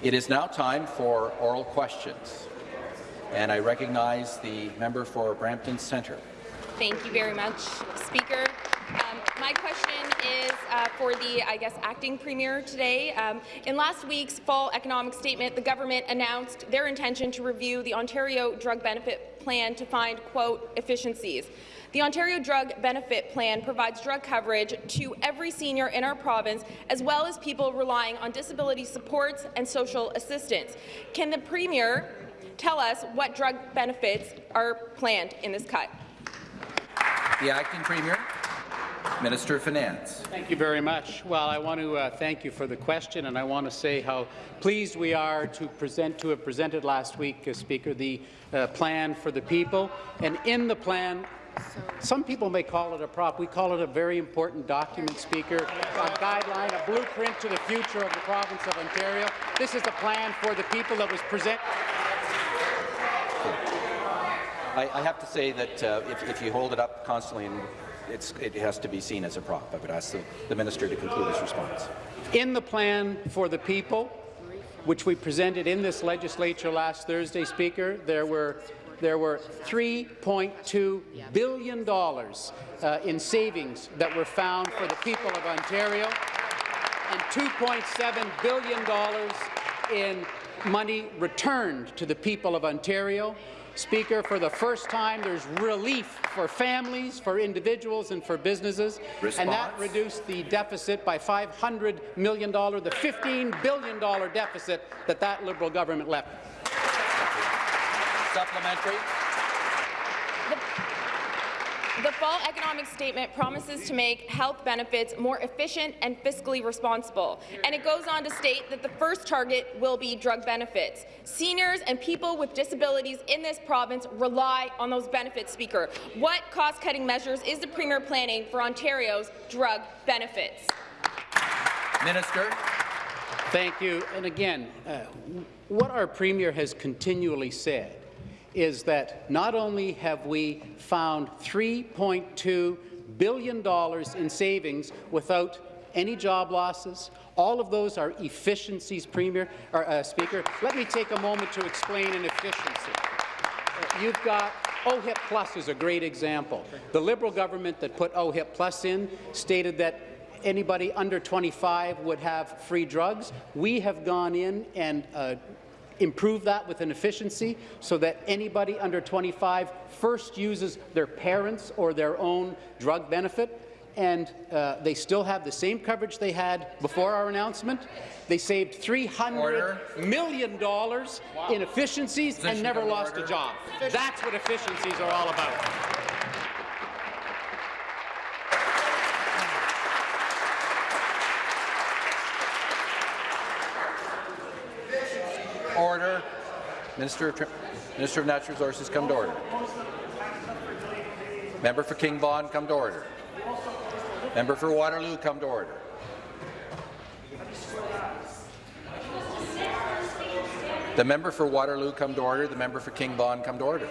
It is now time for oral questions, and I recognize the member for Brampton Centre. Thank you very much, Speaker. Um, my question is uh, for the, I guess, acting premier today. Um, in last week's fall economic statement, the government announced their intention to review the Ontario Drug Benefit Plan to find, quote, efficiencies. The Ontario Drug Benefit Plan provides drug coverage to every senior in our province, as well as people relying on disability supports and social assistance. Can the Premier tell us what drug benefits are planned in this cut? The Acting Premier. Minister of Finance. Thank you very much. Well, I want to uh, thank you for the question, and I want to say how pleased we are to present to have presented last week, uh, Speaker, the uh, plan for the people. And in the plan, some people may call it a prop. We call it a very important document, Speaker, a guideline, a blueprint to the future of the province of Ontario. This is a plan for the people that was presented. I, I, have to say that uh, if, if, you hold it up constantly, and it has to be seen as a prop. I would ask the, the minister to conclude his response. In the plan for the people, which we presented in this legislature last Thursday, Speaker, there were there were $3.2 billion uh, in savings that were found for the people of Ontario and $2.7 billion in money returned to the people of Ontario. Speaker, for the first time, there's relief for families, for individuals, and for businesses, Response. and that reduced the deficit by $500 million, the $15 billion deficit that that Liberal government left. Supplementary. The fall economic statement promises to make health benefits more efficient and fiscally responsible, and it goes on to state that the first target will be drug benefits. Seniors and people with disabilities in this province rely on those benefits, Speaker. What cost-cutting measures is the Premier planning for Ontario's drug benefits? Minister. Thank you. And again, uh, what our Premier has continually said is that not only have we found $3.2 billion in savings without any job losses, all of those are efficiencies, Premier, or, uh, Speaker. Let me take a moment to explain an efficiency. You've got OHIP Plus is a great example. The Liberal government that put OHIP Plus in stated that anybody under 25 would have free drugs. We have gone in and uh, improve that with an efficiency so that anybody under 25 first uses their parents or their own drug benefit and uh, they still have the same coverage they had before our announcement. They saved 300 order. million dollars wow. in efficiencies Position and never lost order. a job. That's what efficiencies are all about. Order. Minister of, Minister of Natural Resources, come to order. Member for King Vaughan, come to order. Member for Waterloo, come to order. The member for Waterloo, come to order. The member for King Vaughan, come to order.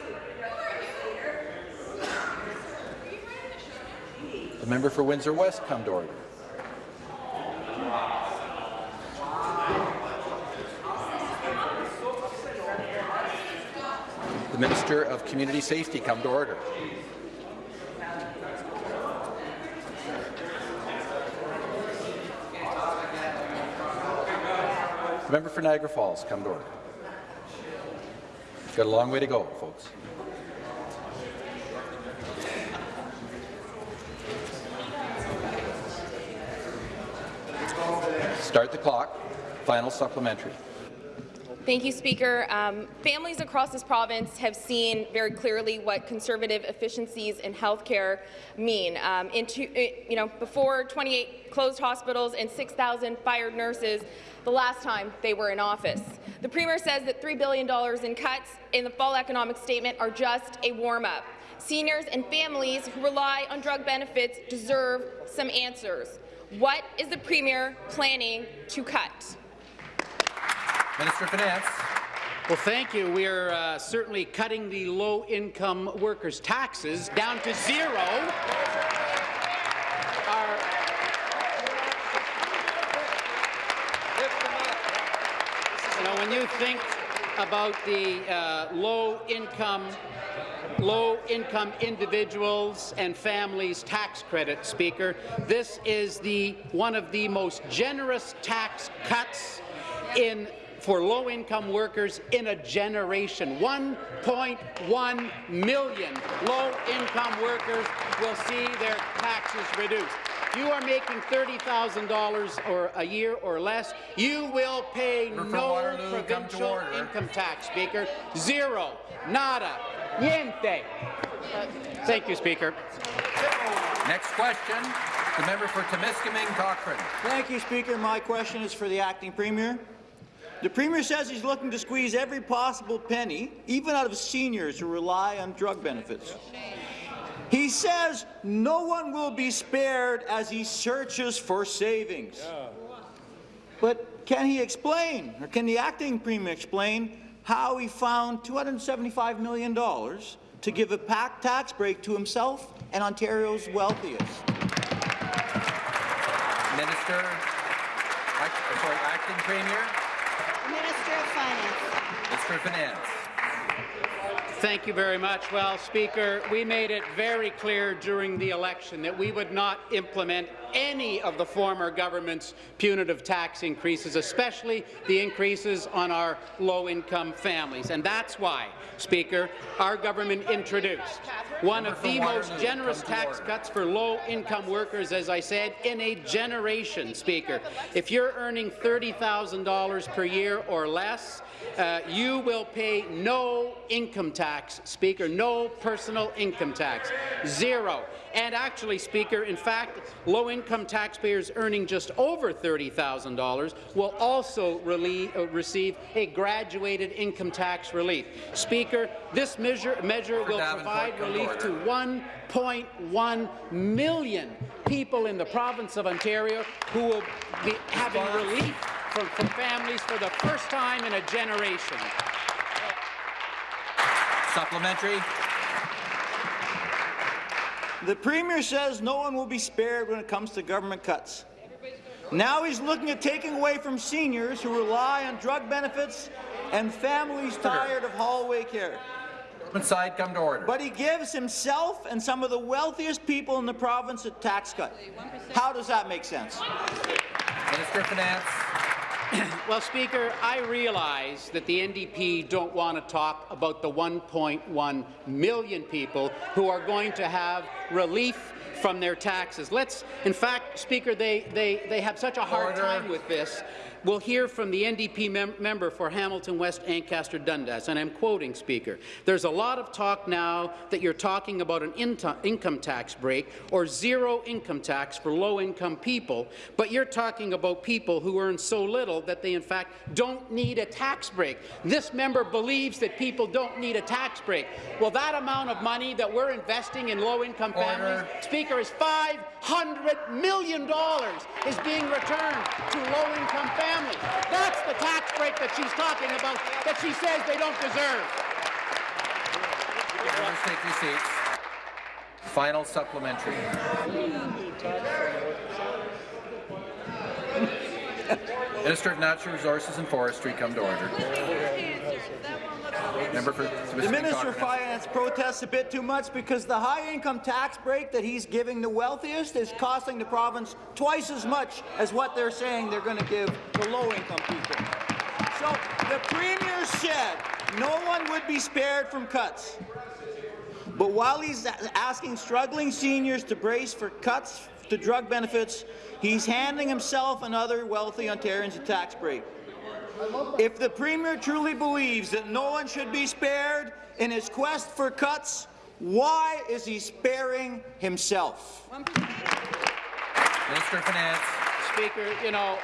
The member for Windsor West, come to order. The Minister of Community Safety come to order. The member for Niagara Falls come to order. Got a long way to go, folks. Start the clock. Final supplementary. Thank you, Speaker. Um, families across this province have seen very clearly what conservative efficiencies in healthcare mean. Um, into, you know, before 28 closed hospitals and 6,000 fired nurses the last time they were in office. The Premier says that $3 billion in cuts in the fall economic statement are just a warm-up. Seniors and families who rely on drug benefits deserve some answers. What is the Premier planning to cut? Minister of Finance. Well, thank you. We are uh, certainly cutting the low-income workers' taxes down to zero. Our You know, when you think about the uh, low-income low-income individuals and families tax credit, Speaker. This is the one of the most generous tax cuts in for low-income workers in a generation. 1.1 million low-income workers will see their taxes reduced. If you are making $30,000 or a year or less, you will pay Member no Waterloo, provincial order. income tax, Speaker. Zero. Nada. Niente. Uh, Thank you, Speaker. Next question, the member for Timiskaming Cochrane. Thank you, Speaker. My question is for the acting premier. The premier says he's looking to squeeze every possible penny, even out of seniors who rely on drug benefits. He says no one will be spared as he searches for savings. But can he explain, or can the acting premier explain, how he found $275 million to give a pack tax break to himself and Ontario's wealthiest? Minister, act, sorry, acting premier, Minister of Finance. Thank you very much. Well, Speaker, we made it very clear during the election that we would not implement any of the former government's punitive tax increases, especially the increases on our low-income families. And that's why, Speaker, our government introduced one of the most generous tax cuts for low-income workers, as I said, in a generation, Speaker. If you're earning $30,000 per year or less, uh, you will pay no income tax, Speaker, no personal income tax, zero. And actually, Speaker, in fact, low-income taxpayers earning just over $30,000 will also uh, receive a graduated income tax relief. Speaker, this measure, measure will provide relief to 1.1 million people in the province of Ontario who will be having relief from, from families for the first time in a generation. Supplementary. The Premier says no one will be spared when it comes to government cuts. Now he's looking at taking away from seniors who rely on drug benefits and families tired of hallway care. Government side, come to order. But he gives himself and some of the wealthiest people in the province a tax cut. How does that make sense? Minister of Finance. Well, Speaker, I realize that the NDP don't want to talk about the 1.1 million people who are going to have relief from their taxes. Let's, in fact, Speaker, they, they, they have such a hard Order. time with this. We'll hear from the NDP mem member for Hamilton West Ancaster Dundas, and I'm quoting, Speaker. There's a lot of talk now that you're talking about an into- income tax break or zero income tax for low-income people, but you're talking about people who earn so little that they, in fact, don't need a tax break. This member believes that people don't need a tax break. Well, that amount of money that we're investing in low-income families, Speaker, is $500 million is being returned to low-income families. That's the tax break that she's talking about that she says they don't deserve. Members, take your seats. Final supplementary. Minister of Natural Resources and Forestry, come to order. Member for The Minister of Finance protests a bit too much because the high-income tax break that he's giving the wealthiest is costing the province twice as much as what they're saying they're going to give the low-income people. So the Premier said no one would be spared from cuts. But while he's asking struggling seniors to brace for cuts to drug benefits, he's handing himself and other wealthy Ontarians a tax break. If the Premier truly believes that no one should be spared in his quest for cuts, why is he sparing himself? Minister Finance. Speaker, you know,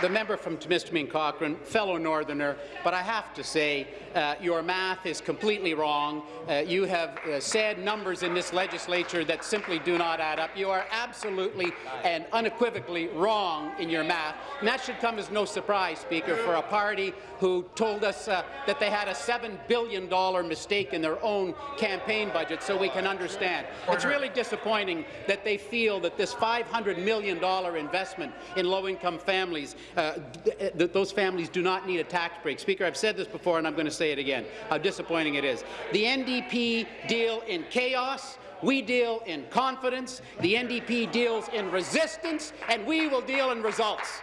the member from Timiskaming Cochrane, fellow Northerner, but I have to say, uh, your math is completely wrong. Uh, you have uh, said numbers in this legislature that simply do not add up. You are absolutely and unequivocally wrong in your math, and that should come as no surprise, Speaker, for a party who told us uh, that they had a $7 billion mistake in their own campaign budget, so we can understand. It's really disappointing that they feel that this $500 million investment in low-income families uh, th those families do not need a tax break. Speaker, I've said this before, and I'm going to say it again, how disappointing it is. The NDP deal in chaos, we deal in confidence, the NDP deals in resistance, and we will deal in results.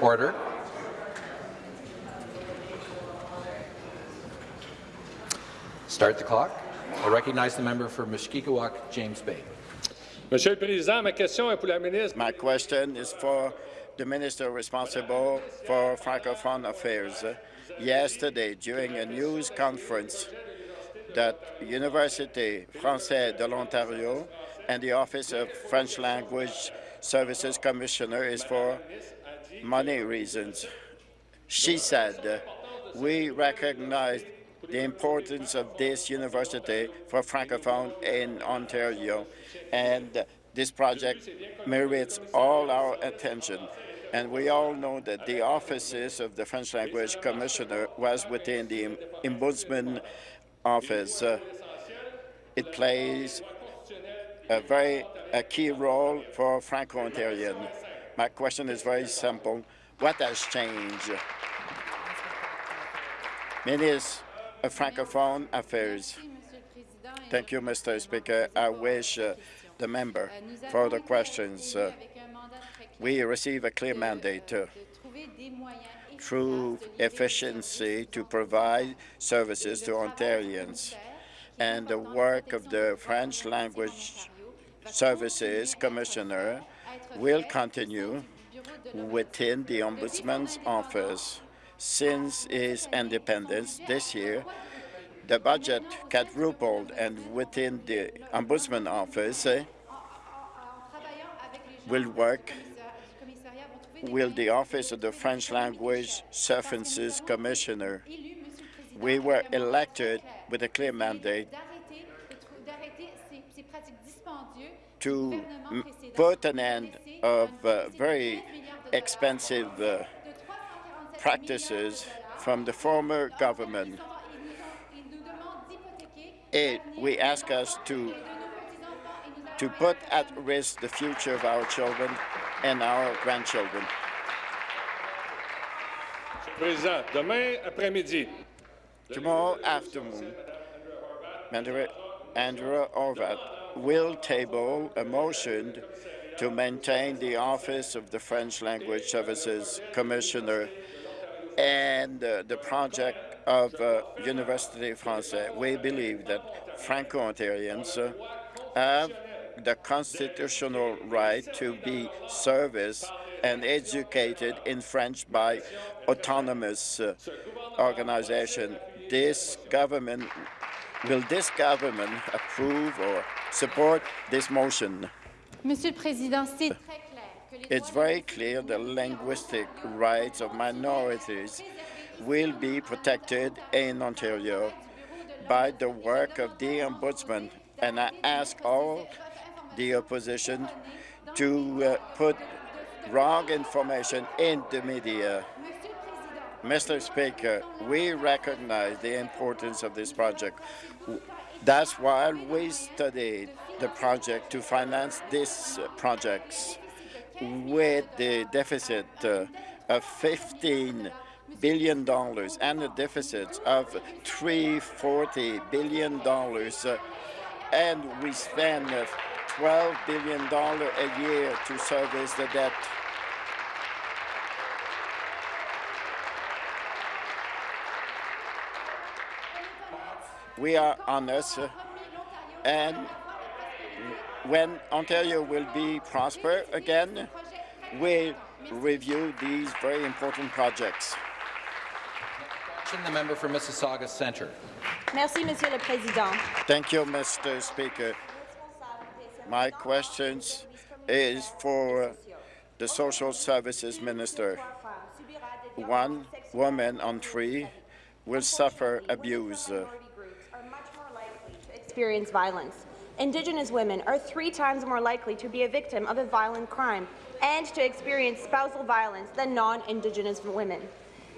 Order. Start the clock. I recognize the member for Mushkegowuk, James Bay. Monsieur le Président, ma question est pour la ministre. My question is for the minister responsible for Francophone affairs. Yesterday, during a news conference, that Université Française de l'Ontario and the Office of French Language Services Commissioner is for money reasons. She said, we recognize the importance of this university for Francophone in Ontario, and this project merits all our attention. And we all know that the offices of the French Language Commissioner was within the Ombudsman office. Uh, it plays a very a key role for Franco-Ontarian. My question is very simple. What has changed? Minister Francophone Affairs. Thank you, Mr. Speaker. I wish uh, the member for the questions. Uh, we receive a clear mandate uh, through efficiency to provide services to Ontarians. And the work of the French Language Services Commissioner will continue within the Ombudsman's office. Since its independence this year, the budget quadrupled, and within the Ombudsman office uh, will work will the Office of the French Language Services Commissioner. We were elected with a clear mandate to put an end of uh, very expensive uh, practices from the former government. It, we ask us to to put at risk the future of our children and our grandchildren. Président, demain après-midi, Tomorrow afternoon, Andrew Orvat will table a motion to maintain the office of the French Language Services Commissioner and uh, the project of uh, Université Française. We believe that Franco-Ontarians uh, have the constitutional right to be serviced and educated in French by autonomous uh, organization. This government will this government approve or support this motion? Monsieur le It's very clear the linguistic rights of minorities will be protected in Ontario by the work of the Ombudsman, and I ask all the opposition to uh, put wrong information in the media. Mr. Speaker, we recognize the importance of this project. That's why we studied the project to finance these uh, projects with the deficit uh, of 15 billion dollars and a deficit of 340 billion dollars, uh, and we spend uh, 12 billion dollar a year to service the debt. We are honest, uh, and when Ontario will be prosper again, we'll review these very important projects. The member for Mississauga Centre. Merci, Monsieur le Président. Thank you, Mr. Speaker. My question is for the Social Services Minister. One woman on three will suffer abuse. experience violence. Indigenous women are three times more likely to be a victim of a violent crime and to experience spousal violence than non-Indigenous women.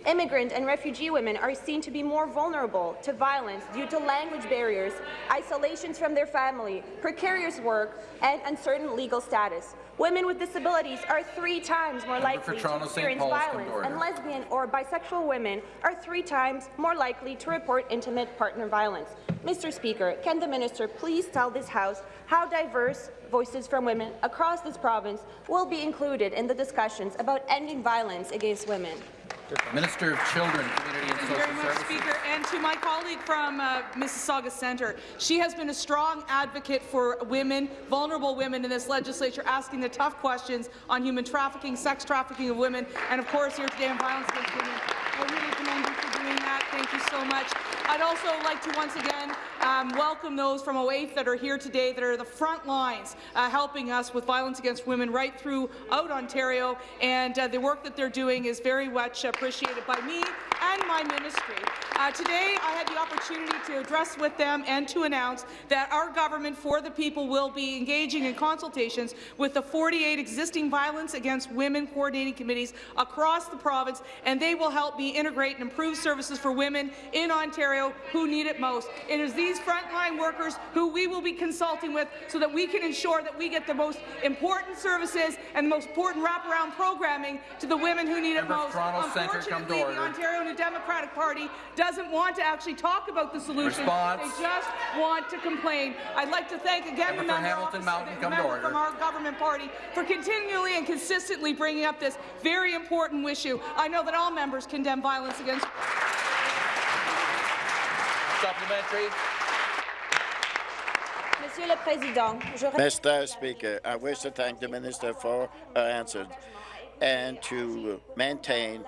Immigrant and refugee women are seen to be more vulnerable to violence due to language barriers, isolations from their family, precarious work, and uncertain legal status. Women with disabilities are three times more likely to experience Paul's, come to violence, and lesbian or bisexual women are three times more likely to report intimate partner violence. Mr. Speaker, can the minister please tell this House how diverse voices from women across this province will be included in the discussions about ending violence against women? Minister of Children, Community and Thank you Social very much, Services. Speaker. And to my colleague from uh, Mississauga Centre, she has been a strong advocate for women, vulnerable women in this legislature, asking the tough questions on human trafficking, sex trafficking of women, and of course here today on violence against women. I really commend you for doing that. Thank you so much. I'd also like to once again um, welcome those from OAITH that are here today that are the front lines uh, helping us with violence against women right throughout Ontario, and uh, the work that they're doing is very much appreciated by me and my ministry. Uh, today, I had the opportunity to address with them and to announce that our government for the people will be engaging in consultations with the 48 existing violence against women coordinating committees across the province, and they will help me integrate and improve services for women in Ontario who need it most. It is these frontline workers who we will be consulting with so that we can ensure that we get the most important services and the most important wraparound programming to the women who need it Member most. Toronto Centre, come to Unfortunately, the Ontario New Democratic Party doesn't want to actually talk about the solution. Response. They just want to complain. I'd like to thank again Member the member, Hamilton Mountain, the member from our government party for continually and consistently bringing up this very important issue. I know that all members condemn violence against Supplementary. Monsieur le Président, je Mr. Speaker, I wish to thank the minister for her answer and to maintain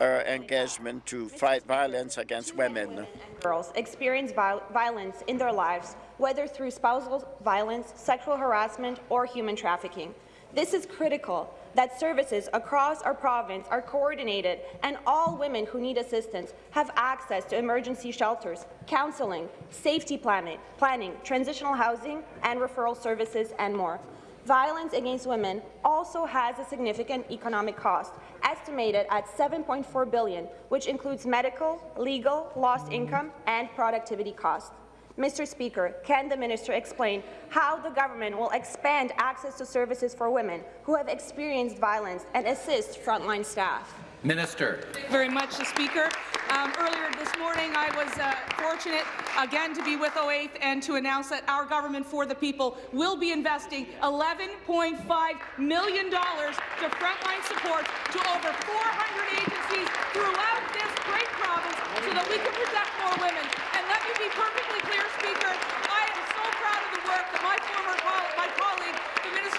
her engagement to fight violence against women. girls experience viol- violence in their lives, whether through spousal violence, sexual harassment, or human trafficking. This is critical that services across our province are coordinated and all women who need assistance have access to emergency shelters, counseling, safety planning, planning transitional housing, and referral services, and more. Violence against women also has a significant economic cost, estimated at 7.4 billion, which includes medical, legal, lost income, and productivity costs. Mr. Speaker, can the minister explain how the government will expand access to services for women who have experienced violence and assist frontline staff? Minister. Thank you very much, the Speaker. Um, earlier this morning, I was uh, fortunate again to be with OAITH and to announce that our government for the people will be investing $11.5 million to frontline support to over 400 agencies throughout this great province so that we can protect more women. And let me be perfectly clear, Speaker, I am so proud of the work that my former my colleague,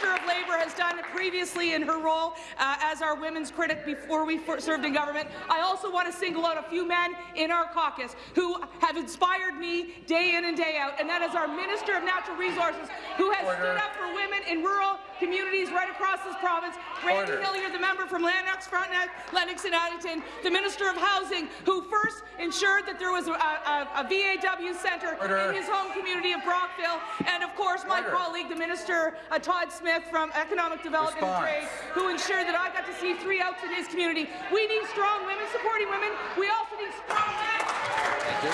Minister of Labour, has done previously in her role uh, as our women's critic before we served in government. I also want to single out a few men in our caucus who have inspired me day in and day out, and that is our Minister of Natural Resources, who has Order. stood up for women in rural communities right across this province. Randy Order. Hillier, the member from Lennox, Frontenac, Lennox and Addington, the Minister of Housing, who first ensured that there was a, a, a VAW centre in his home community of Brockville, and of course my Order. colleague, the Minister uh, Todd Smith from Economic Development Response. and Trade, who ensured that I got to see Three Oaks in his community. We need strong women supporting women. We also need strong men. Thank you.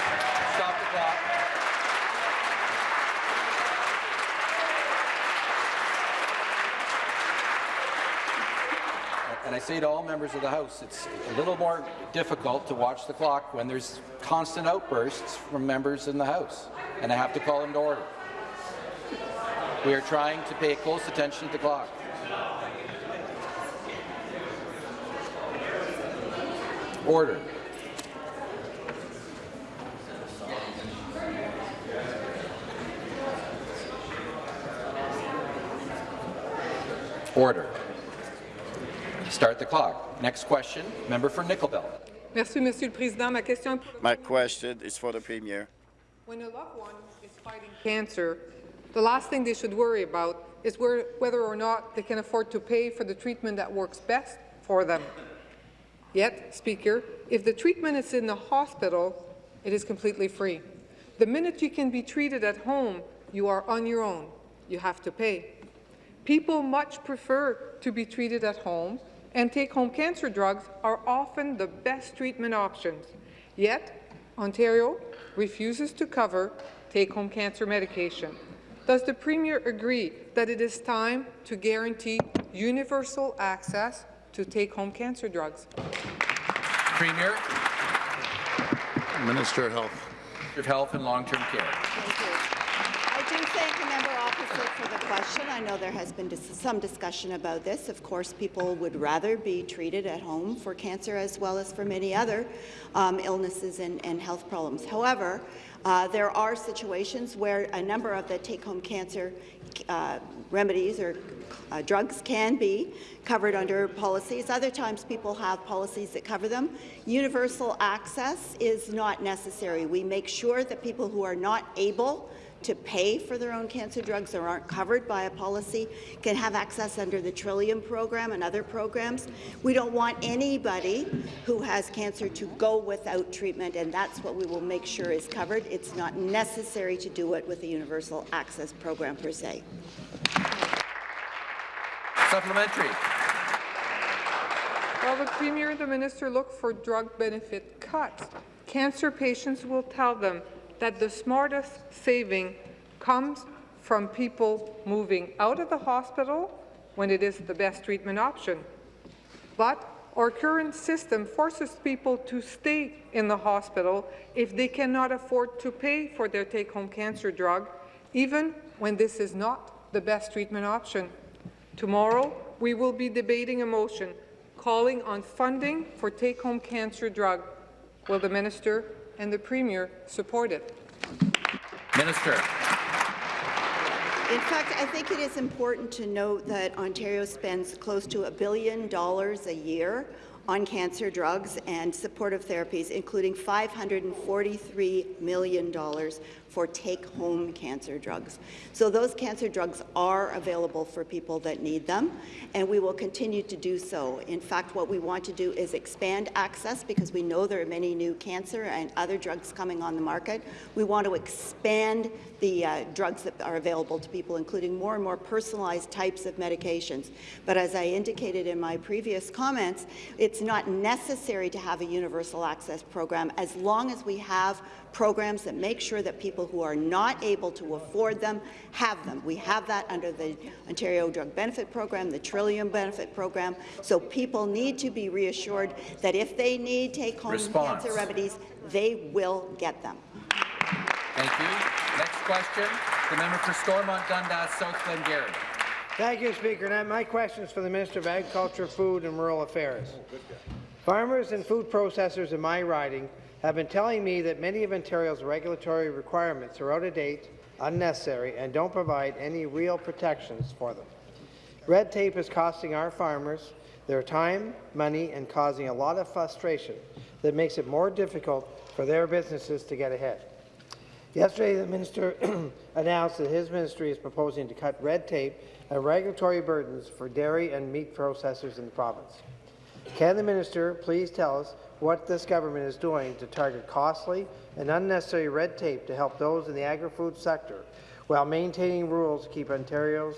Stop the clock. And I say to all members of the House, it's a little more difficult to watch the clock when there's constant outbursts from members in the House, and I have to call them to order. We are trying to pay close attention to the clock. Order. Order. Start the clock. Next question, member for Nickel Belt. Merci, Monsieur le Président. Ma question My question is for the Premier. when a loved one is fighting cancer, the last thing they should worry about is where, whether or not they can afford to pay for the treatment that works best for them. Yet, Speaker, if the treatment is in the hospital, it is completely free. The minute you can be treated at home, you are on your own. You have to pay. People much prefer to be treated at home and take-home cancer drugs are often the best treatment options. Yet, Ontario refuses to cover take-home cancer medication. Does the Premier agree that it is time to guarantee universal access to take-home cancer drugs? Premier Minister of Health. Minister of Health and Long-Term Care. Thank you. I do thank the member opposite for the question. I know there has been dis some discussion about this. Of course, people would rather be treated at home for cancer as well as for many other um, illnesses and, and health problems. However, uh, there are situations where a number of the take-home cancer uh, remedies or uh, drugs can be covered under policies. Other times people have policies that cover them. Universal access is not necessary. We make sure that people who are not able to pay for their own cancer drugs or aren't covered by a policy can have access under the Trillium program and other programs. We don't want anybody who has cancer to go without treatment, and that's what we will make sure is covered. It's not necessary to do it with the universal access program per se. Supplementary. While the Premier and the Minister look for drug benefit cuts, cancer patients will tell them that the smartest saving comes from people moving out of the hospital when it is the best treatment option. But our current system forces people to stay in the hospital if they cannot afford to pay for their take-home cancer drug, even when this is not the best treatment option. Tomorrow, we will be debating a motion calling on funding for take-home cancer drug. Will the minister and the premier support it? Minister. In fact, I think it is important to note that Ontario spends close to a billion dollars a year on cancer drugs and supportive therapies, including $543 million for take-home cancer drugs. So those cancer drugs are available for people that need them, and we will continue to do so. In fact, what we want to do is expand access because we know there are many new cancer and other drugs coming on the market. We want to expand the uh, drugs that are available to people, including more and more personalized types of medications. But as I indicated in my previous comments, it's not necessary to have a universal access program as long as we have programs that make sure that people who are not able to afford them have them. We have that under the Ontario Drug Benefit Program, the Trillium Benefit Program, so people need to be reassured that if they need take-home cancer remedies, they will get them. Thank you. Next question, the member for Stormont Dundas, South Glengarry. Thank you, Speaker. Now, my question is for the Minister of Agriculture, Food and Rural Affairs. Farmers and food processors in my riding have been telling me that many of Ontario's regulatory requirements are out of date, unnecessary, and don't provide any real protections for them. Red tape is costing our farmers their time, money, and causing a lot of frustration that makes it more difficult for their businesses to get ahead. Yesterday, the minister announced that his ministry is proposing to cut red tape and regulatory burdens for dairy and meat processors in the province. Can the minister please tell us what this government is doing to target costly and unnecessary red tape to help those in the agri-food sector while maintaining rules to keep Ontario's,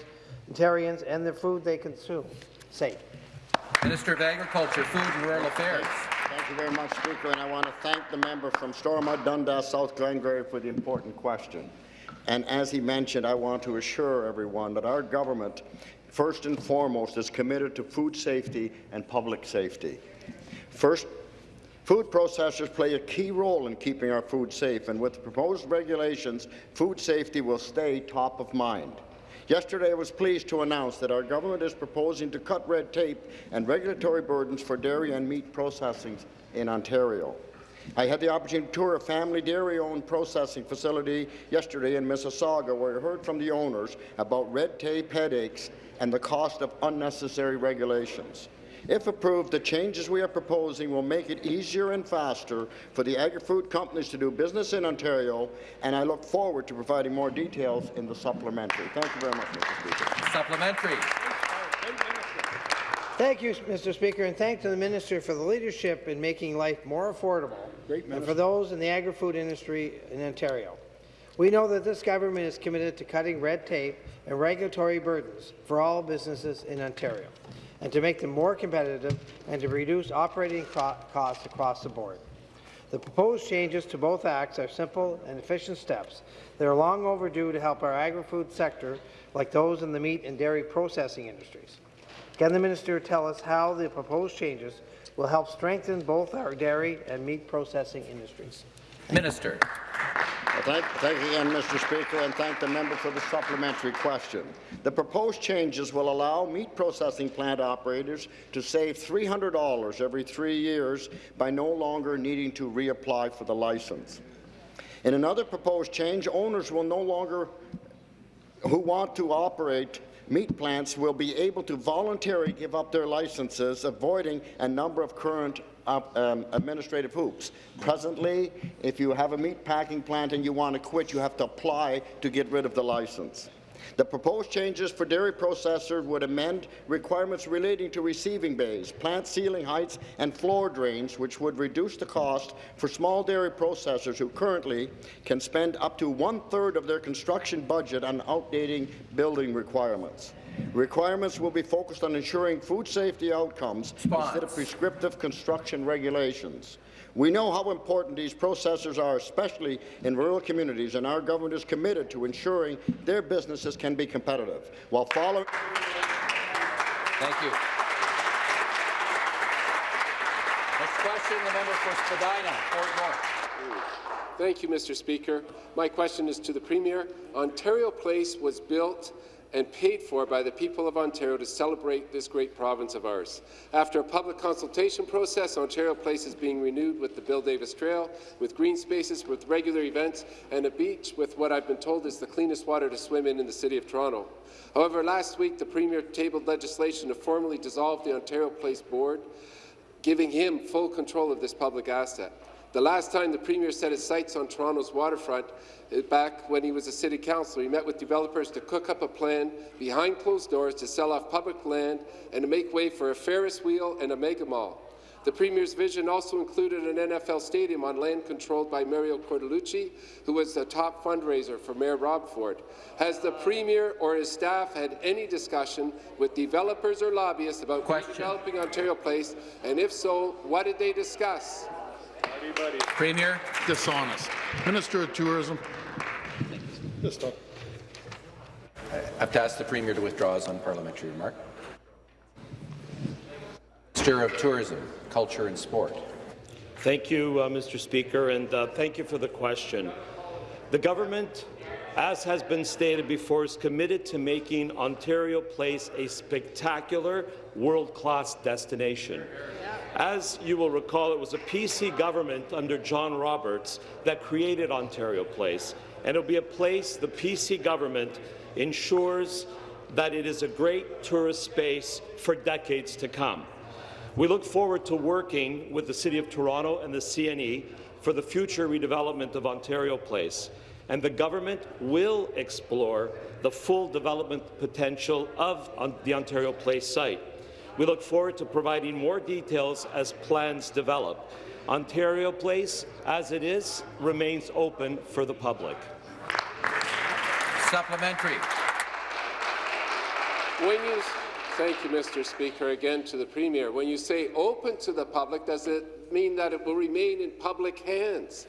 Ontarians and the food they consume safe? Minister of Agriculture, Food and Rural Affairs. Thank you very much, Speaker, and I want to thank the member from Stormont Dundas, South Glengarry for the important question. And as he mentioned, I want to assure everyone that our government, first and foremost, is committed to food safety and public safety. First, Food processors play a key role in keeping our food safe, and with the proposed regulations, food safety will stay top of mind. Yesterday, I was pleased to announce that our government is proposing to cut red tape and regulatory burdens for dairy and meat processing in Ontario. I had the opportunity to tour a family dairy-owned processing facility yesterday in Mississauga, where I heard from the owners about red tape headaches and the cost of unnecessary regulations. If approved, the changes we are proposing will make it easier and faster for the agri-food companies to do business in Ontario, and I look forward to providing more details in the supplementary. Thank you very much, Mr. Speaker. Supplementary. Thank you, Mr. Speaker, and thanks to the Minister for the leadership in making life more affordable and for those in the agri-food industry in Ontario. We know that this government is committed to cutting red tape and regulatory burdens for all businesses in Ontario. And to make them more competitive and to reduce operating co costs across the board. The proposed changes to both acts are simple and efficient steps. that are long overdue to help our agri-food sector, like those in the meat and dairy processing industries. Can the minister tell us how the proposed changes will help strengthen both our dairy and meat processing industries? Minister. Thank, thank you again, Mr. Speaker, and thank the member for the supplementary question. The proposed changes will allow meat processing plant operators to save $300 every three years by no longer needing to reapply for the license. In another proposed change, owners will no longer who want to operate meat plants will be able to voluntarily give up their licenses, avoiding a number of current um, administrative hoops. Presently, if you have a meat packing plant and you want to quit, you have to apply to get rid of the license. The proposed changes for dairy processors would amend requirements relating to receiving bays, plant ceiling heights, and floor drains, which would reduce the cost for small dairy processors who currently can spend up to one-third of their construction budget on outdating building requirements. Requirements will be focused on ensuring food safety outcomes Spons. instead of prescriptive construction regulations. We know how important these processors are, especially in rural communities, and our government is committed to ensuring their businesses can be competitive while following. Thank you. Next question, the member for Spadina, Fort York. Thank you, Mr. Speaker. My question is to the Premier. Ontario Place was built and paid for by the people of Ontario to celebrate this great province of ours. After a public consultation process, Ontario Place is being renewed with the Bill Davis Trail, with green spaces, with regular events, and a beach with what I've been told is the cleanest water to swim in in the City of Toronto. However, last week the Premier tabled legislation to formally dissolve the Ontario Place Board, giving him full control of this public asset. The last time the Premier set his sights on Toronto's waterfront, uh, back when he was a city councillor, he met with developers to cook up a plan behind closed doors to sell off public land and to make way for a Ferris wheel and a mega mall. The Premier's vision also included an NFL stadium on land controlled by Mario Cortellucci, who was the top fundraiser for Mayor Rob Ford. Has the Premier or his staff had any discussion with developers or lobbyists about developing Ontario Place, and if so, what did they discuss? Premier. Dishonest. Minister of Tourism. I have to ask the Premier to withdraw his unparliamentary remark. Minister of Tourism, Culture and Sport. Thank you, uh, Mr. Speaker, and uh, thank you for the question. The government, as has been stated before, is committed to making Ontario Place a spectacular, world-class destination. As you will recall, it was a PC government under John Robarts that created Ontario Place, and it'll be a place the PC government ensures that it is a great tourist space for decades to come. We look forward to working with the City of Toronto and the CNE for the future redevelopment of Ontario Place, and the government will explore the full development potential of the Ontario Place site. We look forward to providing more details as plans develop. Ontario Place, as it is, remains open for the public. Supplementary. When you, thank you, Mr. Speaker, again to the Premier. When you say open to the public, does it mean that it will remain in public hands?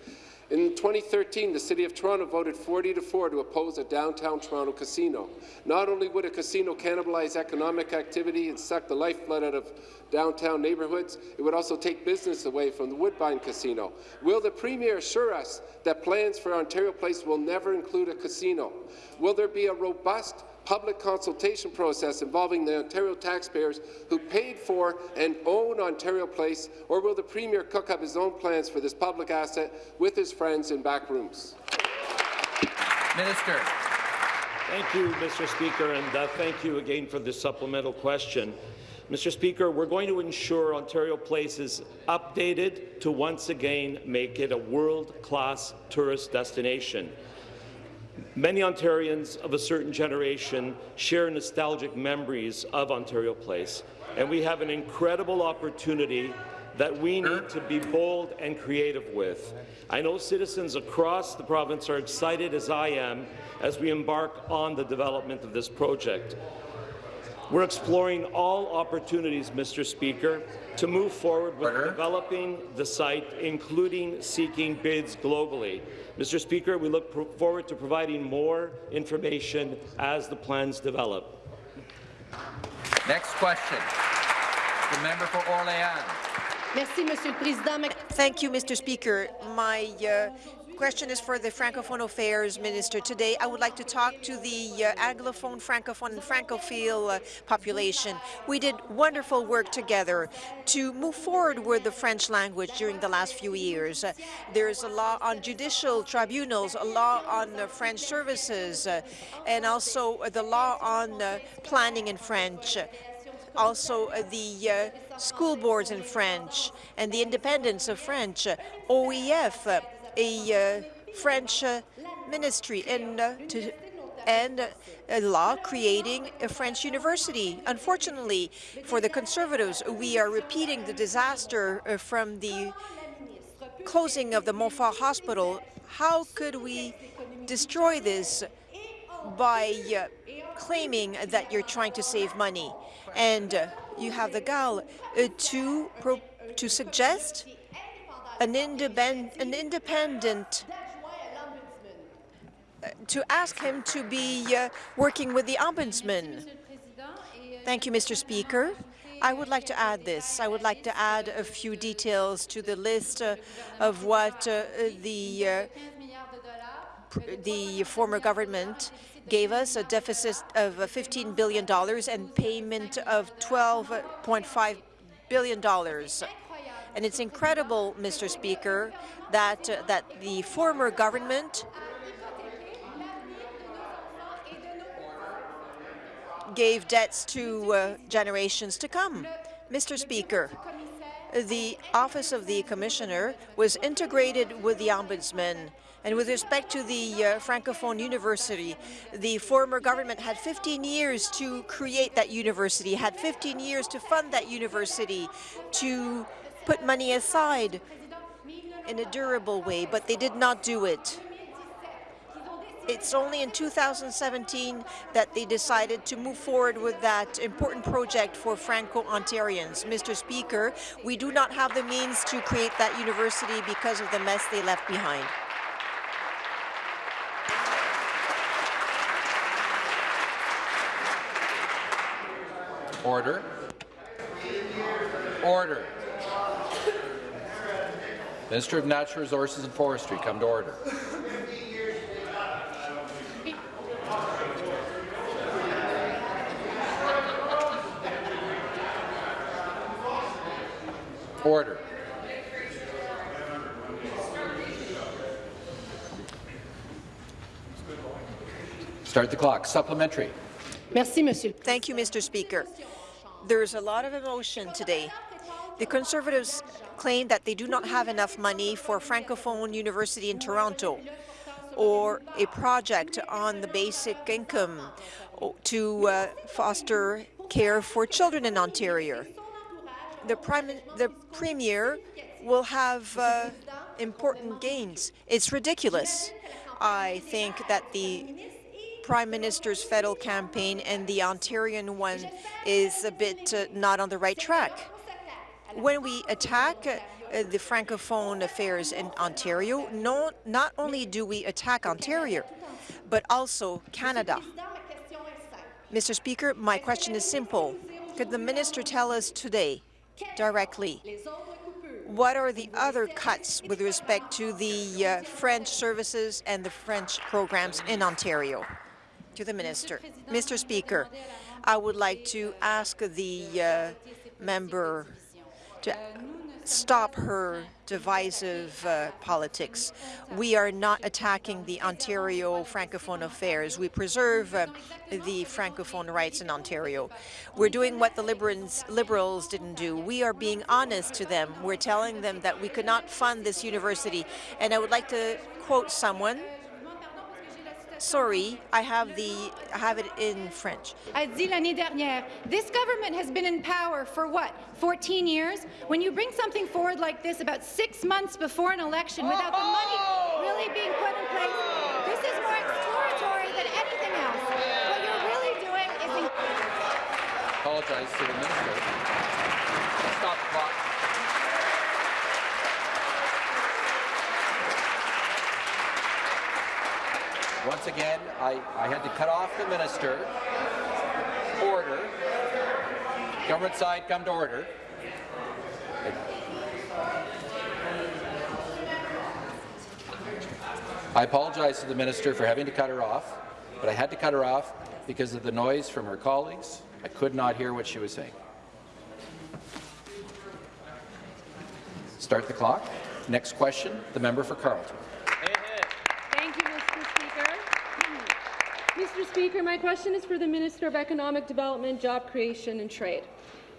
In 2013, the City of Toronto voted 40 to 4 to oppose a downtown Toronto casino. Not only would a casino cannibalize economic activity and suck the lifeblood out of downtown neighbourhoods, it would also take business away from the Woodbine Casino. Will the Premier assure us that plans for Ontario Place will never include a casino? Will there be a robust public consultation process involving the Ontario taxpayers who paid for and own Ontario Place, or will the Premier cook up his own plans for this public asset with his friends in back rooms? Minister. Thank you, Mr. Speaker, and uh, thank you again for this supplemental question. Mr. Speaker, we're going to ensure Ontario Place is updated to once again make it a world-class tourist destination. Many Ontarians of a certain generation share nostalgic memories of Ontario Place, and we have an incredible opportunity that we need to be bold and creative with. I know citizens across the province are excited as I am as we embark on the development of this project. We're exploring all opportunities, Mr. Speaker, to move forward with developing the site, including seeking bids globally. Mr. Speaker, we look forward to providing more information as the plans develop. Next question. The member for Orléans. Thank you, Mr. Speaker. My uh, question is for the Francophone Affairs Minister. Today, I would like to talk to the uh, Anglophone, Francophone, and Francophile uh, population. We did wonderful work together to move forward with the French language during the last few years. Uh, there's a law on judicial tribunals, a law on French services, uh, and also the law on uh, planning in French also uh, the uh, school boards in French and the independence of French, OEF, uh, a French ministry, and, to, and a law creating a French university. Unfortunately, for the Conservatives, we are repeating the disaster from the closing of the Montfort Hospital. How could we destroy this by uh, claiming that you're trying to save money? And uh, you have the gall uh, to, to suggest an, an independent uh, to ask him to be uh, working with the ombudsman. Thank you, Mr. Speaker. I would like to add this. I would like to add a few details to the list uh, of what uh, the uh, the former government gave us a deficit of $15 billion and payment of $12.5 billion. And it's incredible, Mr. Speaker, that, uh, that the former government gave debts to uh, generations to come. Mr. Speaker, the Office of the Commissioner was integrated with the Ombudsman and with respect to the uh, Francophone University, the former government had 15 years to create that university, had 15 years to fund that university, to put money aside in a durable way, but they did not do it. It's only in 2017 that they decided to move forward with that important project for Franco-Ontarians. Mr. Speaker, we do not have the means to create that university because of the mess they left behind. Order. Order. Minister of Natural Resources and Forestry, come to order. Order. Start the clock. Supplementary. Merci, Monsieur. Thank you, Mr. Speaker. There's a lot of emotion today. The Conservatives claim that they do not have enough money for Francophone University in Toronto or a project on the basic income to uh, foster care for children in Ontario. The, Prime, the Premier will have uh, important gains. It's ridiculous. I think that the Prime Minister's federal campaign and the Ontarian one is a bit uh, not on the right track. When we attack uh, the Francophone affairs in Ontario, no, not only do we attack Ontario, but also Canada. Mr. Speaker, my question is simple. Could the minister tell us today, directly, what are the other cuts with respect to the uh, French services and the French programs in Ontario? to the minister. Mr. Speaker, I would like to ask the uh, member to stop her divisive uh, politics. We are not attacking the Ontario Francophone affairs. We preserve uh, the Francophone rights in Ontario. We're doing what the Liberals, Liberals didn't do. We are being honest to them. We're telling them that we could not fund this university. And I would like to quote someone Sorry, I have the I have it in French. A dit l'année dernière, this government has been in power for what, 14 years? When you bring something forward like this about six months before an election without the money really being put in place, this is more exploratory than anything else. What you're really doing is... apologize to the minister. Stop the clock. Once again, I, I had to cut off the minister. Order. Government side, come to order. I apologize to the minister for having to cut her off, but I had to cut her off because of the noise from her colleagues. I could not hear what she was saying. Start the clock. Next question, the member for Carleton. Thank you, Mr. Speaker. Mr. Speaker, my question is for the Minister of Economic Development, Job Creation and Trade.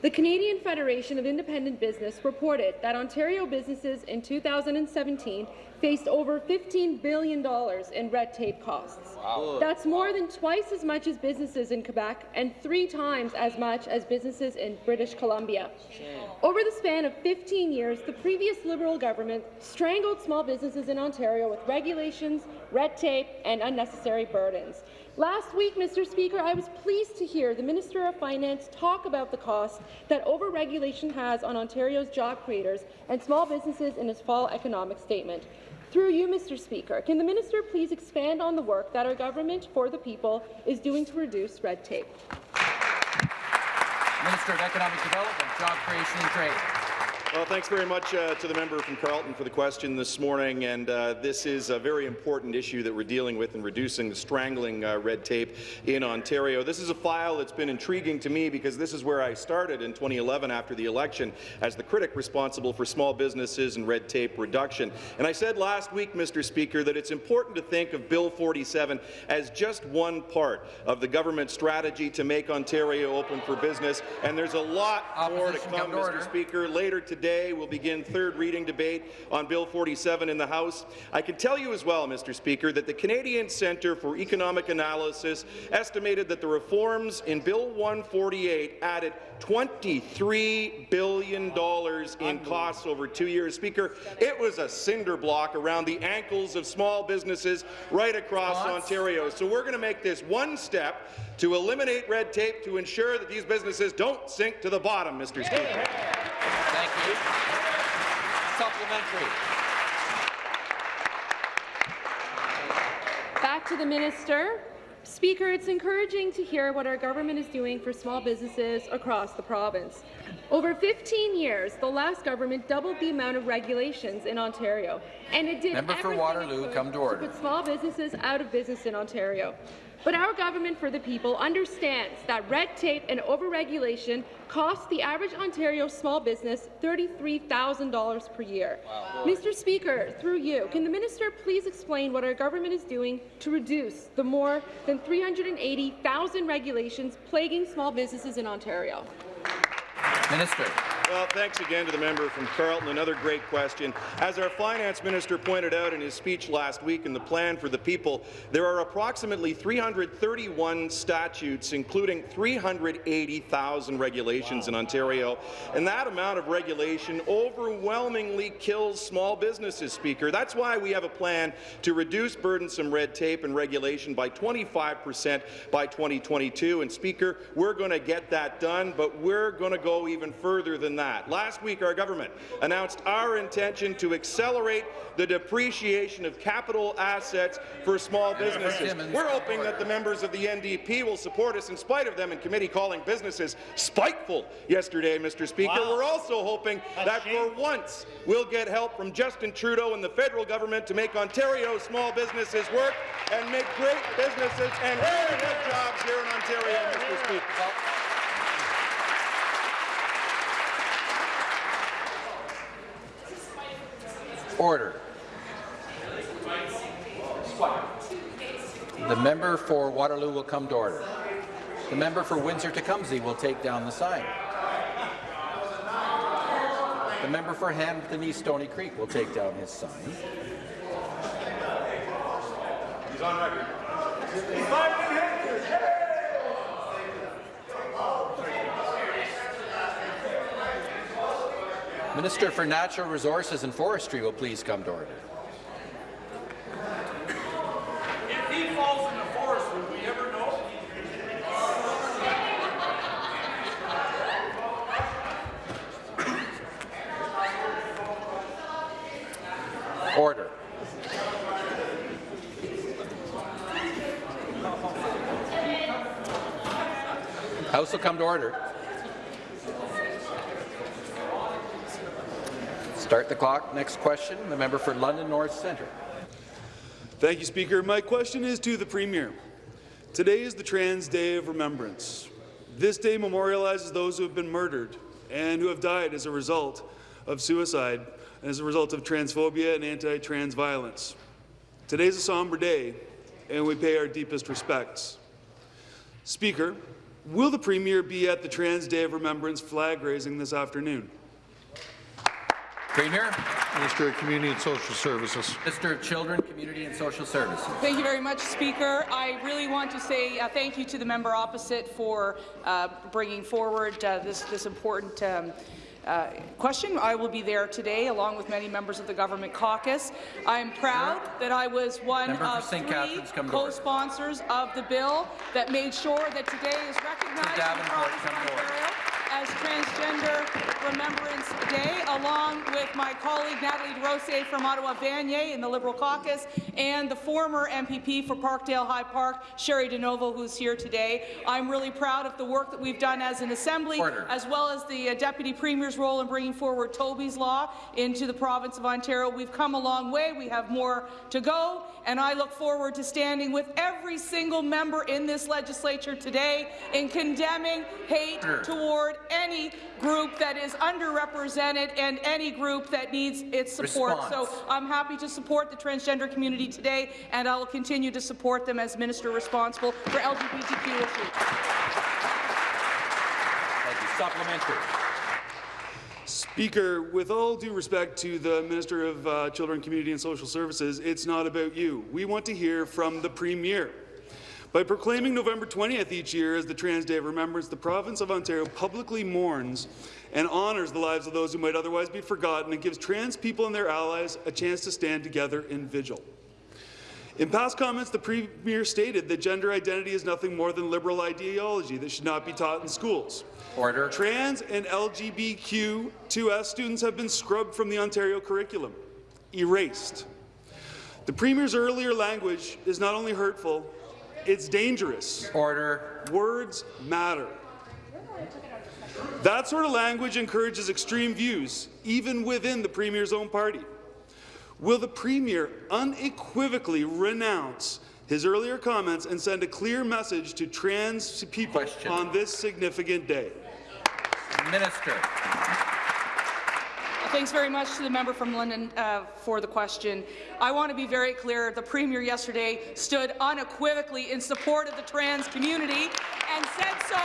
The Canadian Federation of Independent Business reported that Ontario businesses in 2017 faced over $15 billion in red tape costs. Wow. That's more than twice as much as businesses in Quebec and three times as much as businesses in British Columbia. Over the span of 15 years, the previous Liberal government strangled small businesses in Ontario with regulations, red tape, and unnecessary burdens. Last week, Mr. Speaker, I was pleased to hear the Minister of Finance talk about the cost that overregulation has on Ontario's job creators and small businesses in his fall economic statement. Through you, Mr. Speaker, can the minister please expand on the work that our government for the people is doing to reduce red tape? Minister of Economic Development, Job Creation and Trade. Well, thanks very much uh, to the member from Carleton for the question this morning. And uh, this is a very important issue that we're dealing with in reducing the strangling uh, red tape in Ontario. This is a file that's been intriguing to me because this is where I started in 2011 after the election as the critic responsible for small businesses and red tape reduction. And I said last week, Mr. Speaker, that it's important to think of Bill 47 as just one part of the government strategy to make Ontario open for business. And there's a lot more to come, come Mr. order. Speaker. Later today, we'll begin third reading debate on Bill 47 in the House. I can tell you as well, Mr. Speaker, that the Canadian Centre for Economic Analysis estimated that the reforms in Bill 148 added $23 billion in costs over two years. Speaker, it was a cinder block around the ankles of small businesses right across Ontario. So we're going to make this one step to eliminate red tape to ensure that these businesses don't sink to the bottom, Mr. Speaker. You. Supplementary. Back to the minister. Speaker, it's encouraging to hear what our government is doing for small businesses across the province. Over 15 years, the last government doubled the amount of regulations in Ontario, and it did Member for everything Waterloo, it could come to order. put small businesses out of business in Ontario. But our government for the people understands that red tape and overregulation cost the average Ontario small business $33,000 per year. Mr. Speaker, through you, can the minister please explain what our government is doing to reduce the more than 380,000 regulations plaguing small businesses in Ontario? Minister. Well, thanks again to the member from Carleton. Another great question. As our finance minister pointed out in his speech last week in the Plan for the People, there are approximately 331 statutes, including 380,000 regulations in Ontario. And that amount of regulation overwhelmingly kills small businesses, Speaker. That's why we have a plan to reduce burdensome red tape and regulation by 25 percent by 2022. And, Speaker, we're going to get that done, but we're going to go even further than that. Last week, our government announced our intention to accelerate the depreciation of capital assets for small businesses. We're hoping that the members of the NDP will support us in spite of them in committee calling businesses spiteful yesterday, Mr. Speaker. Wow. We're also hoping that for once we'll get help from Justin Trudeau and the federal government to make Ontario small businesses work and make great businesses and good jobs here in Ontario, Mr. Speaker. Order. The member for Waterloo will come to order. The member for Windsor-Tecumseh will take down the sign. The member for Hamilton East Stoney Creek will take down his sign. He's on record. Minister for Natural Resources and Forestry will please come to order. Order. House will come to order. Start the clock. Next question, the member for London North Centre. Thank you, Speaker. My question is to the Premier. Today is the Trans Day of Remembrance. This day memorializes those who have been murdered and who have died as a result of suicide and as a result of transphobia and anti-trans violence. Today is a somber day, and we pay our deepest respects. Speaker, will the Premier be at the Trans Day of Remembrance flag raising this afternoon? Premier. Minister of Community and Social Services. Minister of Children, Community and Social Services. Thank you very much, Speaker. I really want to say uh, thank you to the member opposite for uh, bringing forward uh, this, this important um, uh, question. I will be there today, along with many members of the government caucus. I am proud that I was one Member of for three Catharines, come to order. co-sponsors of the bill that made sure that today is recognized in the Davenport, come to. Ontario as Transgender Remembrance Day, along with my colleague Natalie DeRose from Ottawa Vanier in the Liberal caucus, and the former MPP for Parkdale High Park, Cheri DiNovo, who's here today. I'm really proud of the work that we've done as an assembly, Order. as well as the uh, Deputy Premier's role in bringing forward Toby's Law into the province of Ontario. We've come a long way. We have more to go, and I look forward to standing with every single member in this legislature today in condemning hate Order. toward any group that is underrepresented and any group that needs its support. Response. So I'm happy to support the transgender community today, and I will continue to support them as minister responsible for LGBTQ issues. Thank you. Supplementary. Speaker, with all due respect to the Minister of uh, Children, Community and Social Services, it's not about you. We want to hear from the Premier. By proclaiming November 20th each year as the Trans Day of Remembrance, the province of Ontario publicly mourns and honours the lives of those who might otherwise be forgotten and gives trans people and their allies a chance to stand together in vigil. In past comments, the Premier stated that gender identity is nothing more than liberal ideology that should not be taught in schools. Order. Trans and LGBTQ2S students have been scrubbed from the Ontario curriculum, erased. The Premier's earlier language is not only hurtful, it's dangerous. Order. Words matter. That sort of language encourages extreme views, even within the Premier's own party. Will the Premier unequivocally renounce his earlier comments and send a clear message to trans people Question. on this significant day? Minister. Thanks very much to the member from London uh, for the question. I want to be very clear. The Premier yesterday stood unequivocally in support of the trans community and said so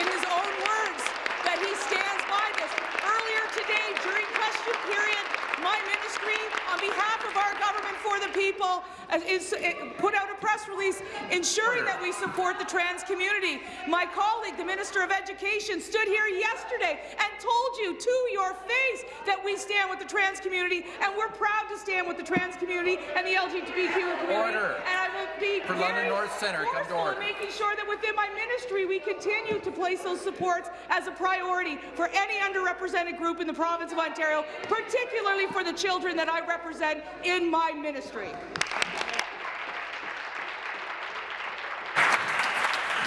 in his own words that he stands by this. Earlier today, during question period, my ministry, on behalf of our government for the people, is, uh, put out a press release ensuring that we support the trans community. My colleague, the Minister of Education, stood here yesterday and told you to your face that we stand with the trans community, and we're proud to stand with the trans community and the LGBTQ community. Order. And I will be For very London North Centre, come to order. in making sure that within my ministry we continue to place those supports as a priority for any underrepresented group in the province of Ontario, particularly for the children that I represent in my ministry.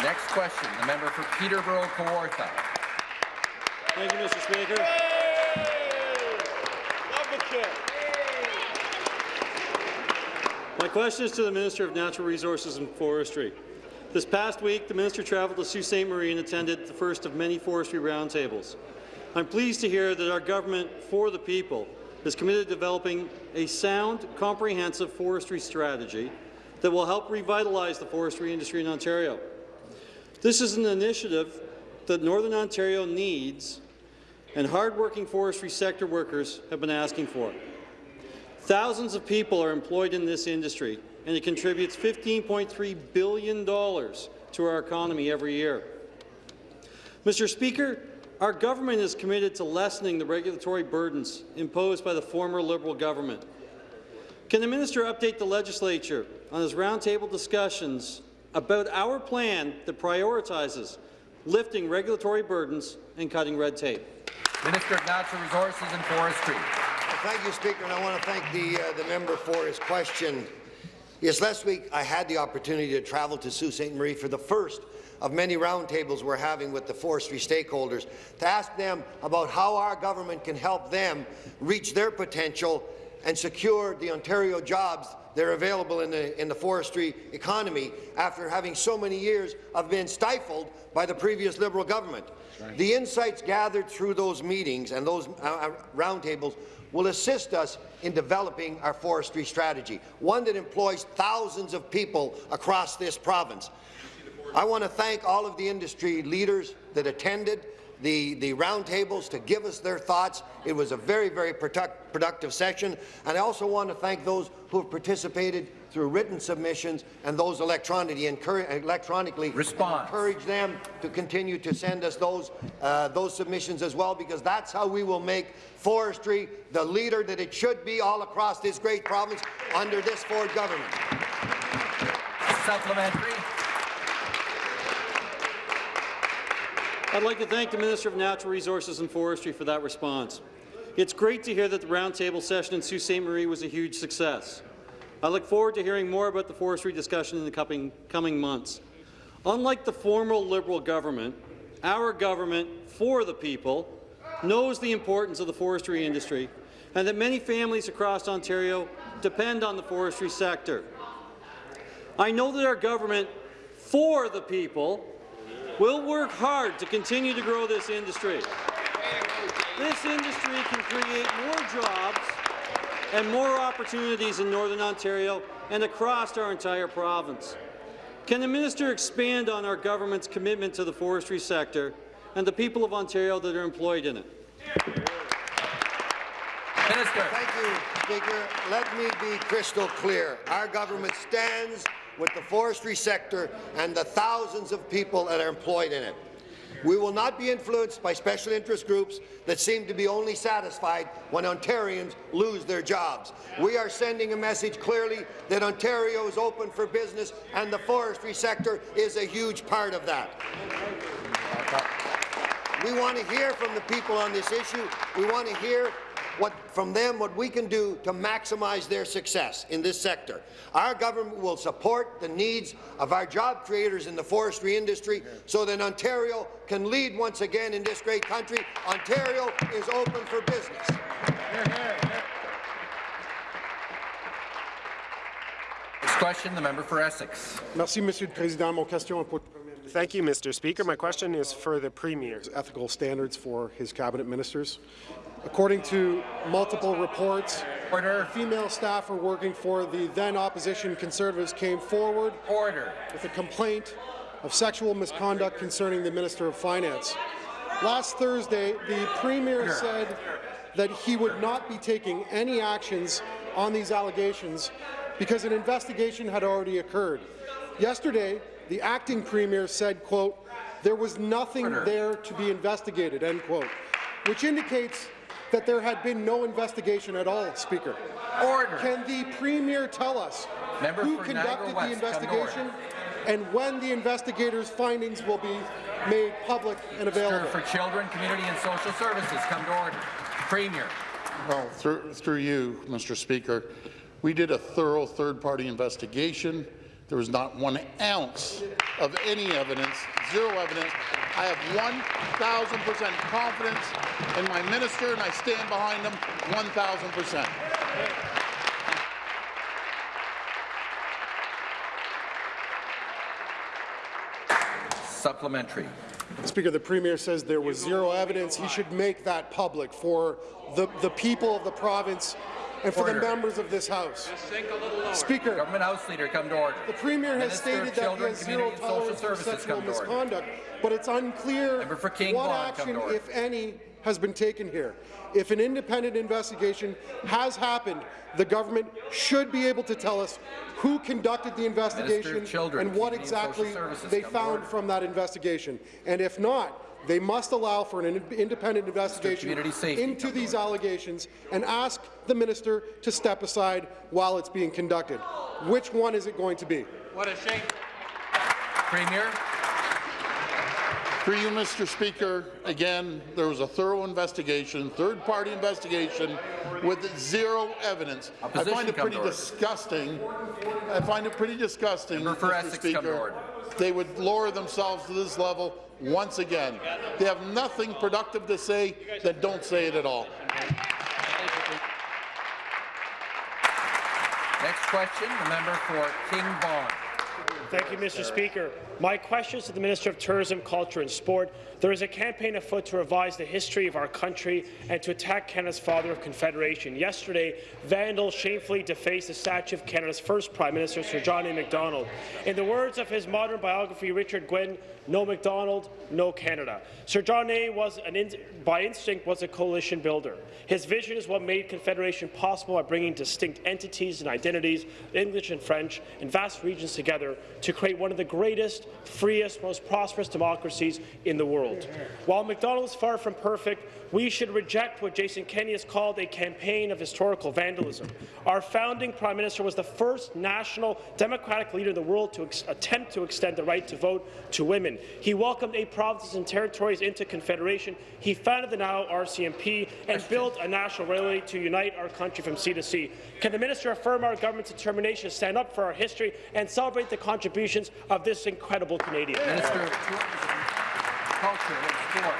Next question, the member for Peterborough Kawartha. Thank you, Mr. Speaker. My question is to the Minister of Natural Resources and Forestry. This past week, the Minister travelled to Sault Ste. Marie and attended the first of many forestry roundtables. I'm pleased to hear that our government, for the people, is committed to developing a sound, comprehensive forestry strategy that will help revitalize the forestry industry in Ontario. This is an initiative that Northern Ontario needs and hardworking forestry sector workers have been asking for. Thousands of people are employed in this industry, and it contributes $15.3 billion to our economy every year. Mr. Speaker, our government is committed to lessening the regulatory burdens imposed by the former Liberal government. Can the minister update the legislature on his roundtable discussions about our plan that prioritizes lifting regulatory burdens and cutting red tape? Minister of Natural Resources and Forestry. Thank you, Speaker, and I want to thank the, uh, the member for his question. Yes, last week I had the opportunity to travel to Sault Ste. Marie for the first of many roundtables we're having with the forestry stakeholders to ask them about how our government can help them reach their potential and secure the Ontario jobs that are available in the, in the forestry economy after having so many years of being stifled by the previous Liberal government. The insights gathered through those meetings and those uh, uh, roundtables will assist us in developing our forestry strategy, one that employs thousands of people across this province. I want to thank all of the industry leaders that attended the, the roundtables to give us their thoughts. It was a very, very product, productive session. And I also want to thank those who have participated through written submissions and those electronically, electronically Response. encourage them to continue to send us those, uh, those submissions as well, because that's how we will make forestry the leader that it should be all across this great province under this Ford government. Supplementary. I'd like to thank the Minister of Natural Resources and Forestry for that response. It's great to hear that the roundtable session in Sault Ste. Marie was a huge success. I look forward to hearing more about the forestry discussion in the coming, coming months. Unlike the former Liberal government, our government, for the people, knows the importance of the forestry industry and that many families across Ontario depend on the forestry sector. I know that our government, for the people, will work hard to continue to grow this industry. This industry can create more jobs and more opportunities in Northern Ontario and across our entire province. Can the minister expand on our government's commitment to the forestry sector and the people of Ontario that are employed in it? Minister. Thank you, Speaker. Let me be crystal clear. Our government stands with the forestry sector and the thousands of people that are employed in it. We will not be influenced by special interest groups that seem to be only satisfied when Ontarians lose their jobs. We are sending a message clearly that Ontario is open for business and the forestry sector is a huge part of that. We want to hear from the people on this issue. We want to hear what, from them what we can do to maximize their success in this sector. Our government will support the needs of our job creators in the forestry industry so that Ontario can lead once again in this great country. Ontario is open for business. Next question, the member for Essex. Merci, Monsieur le Président. Mon question est pour Thank you, Mr. Speaker. My question is for the Premier. Ethical standards for his cabinet ministers. According to multiple reports, Order. female staffer working for the then opposition Conservatives came forward Order. with a complaint of sexual misconduct concerning the Minister of Finance. Last Thursday, the Premier said that he would not be taking any actions on these allegations because an investigation had already occurred. Yesterday, the acting Premier said, quote, there was nothing there to be investigated, end quote, which indicates that there had been no investigation at all, Speaker. Order. Can the Premier tell us Member who conducted Niagara the West, come to order. investigation and when the investigators' findings will be made public and Minister available? for Children, Community and Social Services, come to order. Premier. Well, through, through you, Mr. Speaker, we did a thorough third-party investigation. There was not one ounce of any evidence, zero evidence. I have 1,000% confidence in my minister, and I stand behind him 1,000%. Supplementary. Speaker, the Premier says there was zero evidence. He should make that public for the, the people of the province and for Order. the members of this House. Speaker, Government House Leader, come to order. the Premier has Minister stated that he has zero tolerance for sexual come to order. misconduct, but it's unclear for King what Vaughan, come action, if any, has been taken here. If an independent investigation has happened, the government should be able to tell us who conducted the investigation Children, and what Community and Social exactly they found order. from that investigation. And if not, they must allow for an independent investigation into come these allegations and ask the minister to step aside while it's being conducted. Which one is it going to be? What a shame. Premier. Through you, Mr. Speaker, again, there was a thorough investigation, third-party investigation, with zero evidence. Opposition I find it come pretty to order. disgusting. I find it pretty disgusting, Mr. Essex, Speaker. They would lower themselves to this level once again. They have nothing productive to say, then don't say it at all. Next question, the member for King Vaughan. Thank you, Mr. Speaker. My question is to the Minister of Tourism, Culture and Sport. There is a campaign afoot to revise the history of our country and to attack Canada's father of confederation. Yesterday, vandals shamefully defaced the statue of Canada's first Prime Minister, Sir John A. Macdonald. In the words of his modern biography, Richard Gwyn, no Macdonald, no Canada. Sir John A. was, an in by instinct, was a coalition builder. His vision is what made Confederation possible by bringing distinct entities and identities, English and French, in vast regions together to create one of the greatest, freest, most prosperous democracies in the world. While Macdonald's far from perfect, we should reject what Jason Kenney has called a campaign of historical vandalism. Our founding Prime Minister was the first national democratic leader in the world to attempt to extend the right to vote to women. He welcomed eight provinces and territories into Confederation. He founded the now RCMP and built a national railway to unite our country from sea to sea. Can the minister affirm our government's determination to stand up for our history and celebrate the contributions of this incredible Canadian? Minister of Culture and Sport.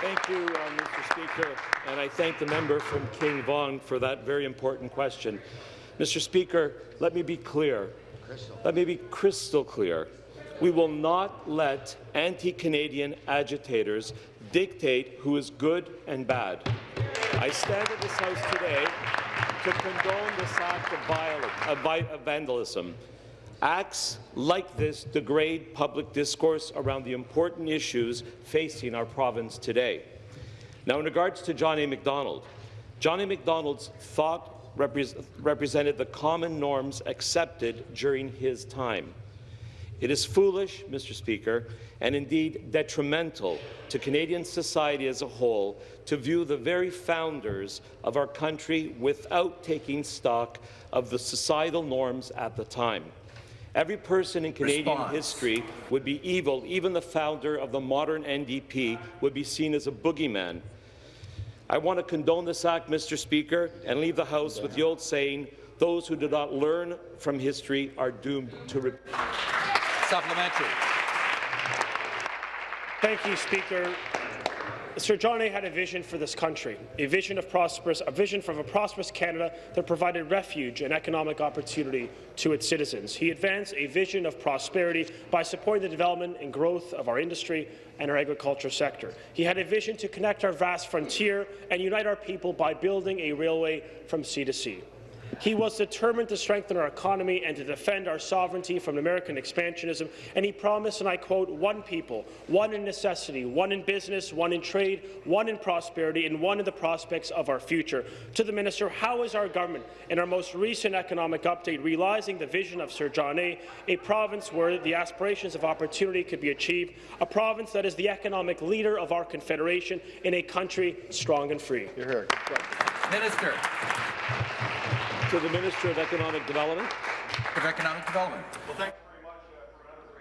Thank you, uh, Mr. Speaker, and I thank the member from King Vaughan for that very important question. Mr. Speaker, let me be clear. Let me be crystal clear. We will not let anti-Canadian agitators dictate who is good and bad. I stand in this House today to condone this act of, violence, of, vi of vandalism. Acts like this degrade public discourse around the important issues facing our province today. Now, in regards to John A. Macdonald, John A. Macdonald's thought repre represented the common norms accepted during his time. It is foolish, Mr. Speaker, and indeed detrimental to Canadian society as a whole to view the very founders of our country without taking stock of the societal norms at the time. Every person in Canadian Response. history would be evil. Even the founder of the modern NDP would be seen as a boogeyman. I want to condone this act, Mr. Speaker, and leave the House with the old saying, those who do not learn from history are doomed to repeat. Supplementary. Thank you, Speaker. Sir John A. had a vision for this country, a vision of prosperous, a vision a prosperous Canada that provided refuge and economic opportunity to its citizens. He advanced a vision of prosperity by supporting the development and growth of our industry and our agriculture sector. He had a vision to connect our vast frontier and unite our people by building a railway from sea to sea. He was determined to strengthen our economy and to defend our sovereignty from American expansionism, and he promised, and I quote, one people, one in necessity, one in business, one in trade, one in prosperity, and one in the prospects of our future. To the minister, how is our government, in our most recent economic update, realizing the vision of Sir John A., a province where the aspirations of opportunity could be achieved, a province that is the economic leader of our confederation in a country strong and free? You're here. Minister To the Minister of Economic Development. of Economic Development.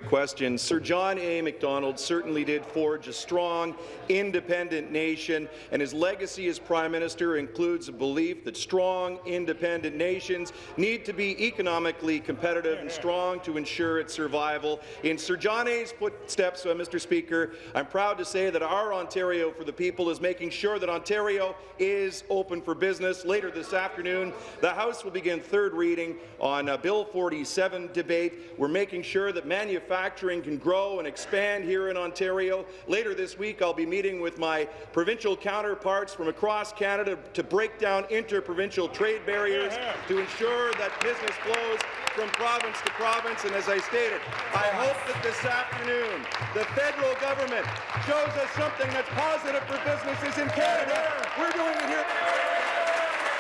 Question. Sir John A. Macdonald certainly did forge a strong, independent nation, and his legacy as Prime Minister includes a belief that strong, independent nations need to be economically competitive and strong to ensure its survival. In Sir John A.'s footsteps, uh, Mr. Speaker, I'm proud to say that our Ontario for the People is making sure that Ontario is open for business. Later this afternoon, the House will begin third reading on Bill 47 debate. We're making sure that manufacturing can grow and expand here in Ontario. Later this week, I'll be meeting with my provincial counterparts from across Canada to break down interprovincial trade barriers to ensure that business flows from province to province. And as I stated, I hope that this afternoon the federal government shows us something that's positive for businesses in Canada. We're doing it here.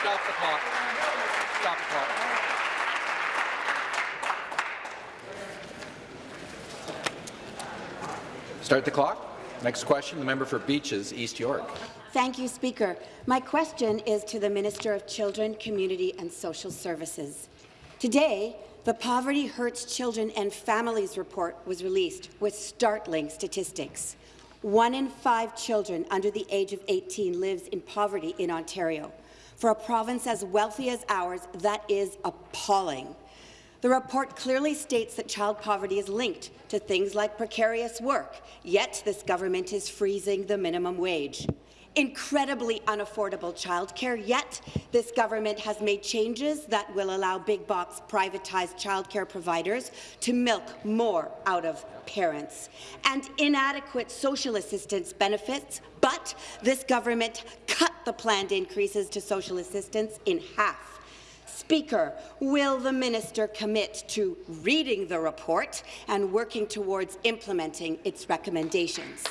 Stop the clock. Stop the clock. Start the clock. Next question, the member for Beaches, East York. Thank you, Speaker. My question is to the Minister of Children, Community and Social Services. Today, The Poverty Hurts Children and Families report was released with startling statistics. One in five children under the age of 18 lives in poverty in Ontario. For a province as wealthy as ours, that is appalling. The report clearly states that child poverty is linked to things like precarious work, yet this government is freezing the minimum wage incredibly unaffordable childcare, yet this government has made changes that will allow big-box privatized childcare providers to milk more out of parents, and inadequate social assistance benefits, but this government cut the planned increases to social assistance in half. Speaker, will the minister commit to reading the report and working towards implementing its recommendations?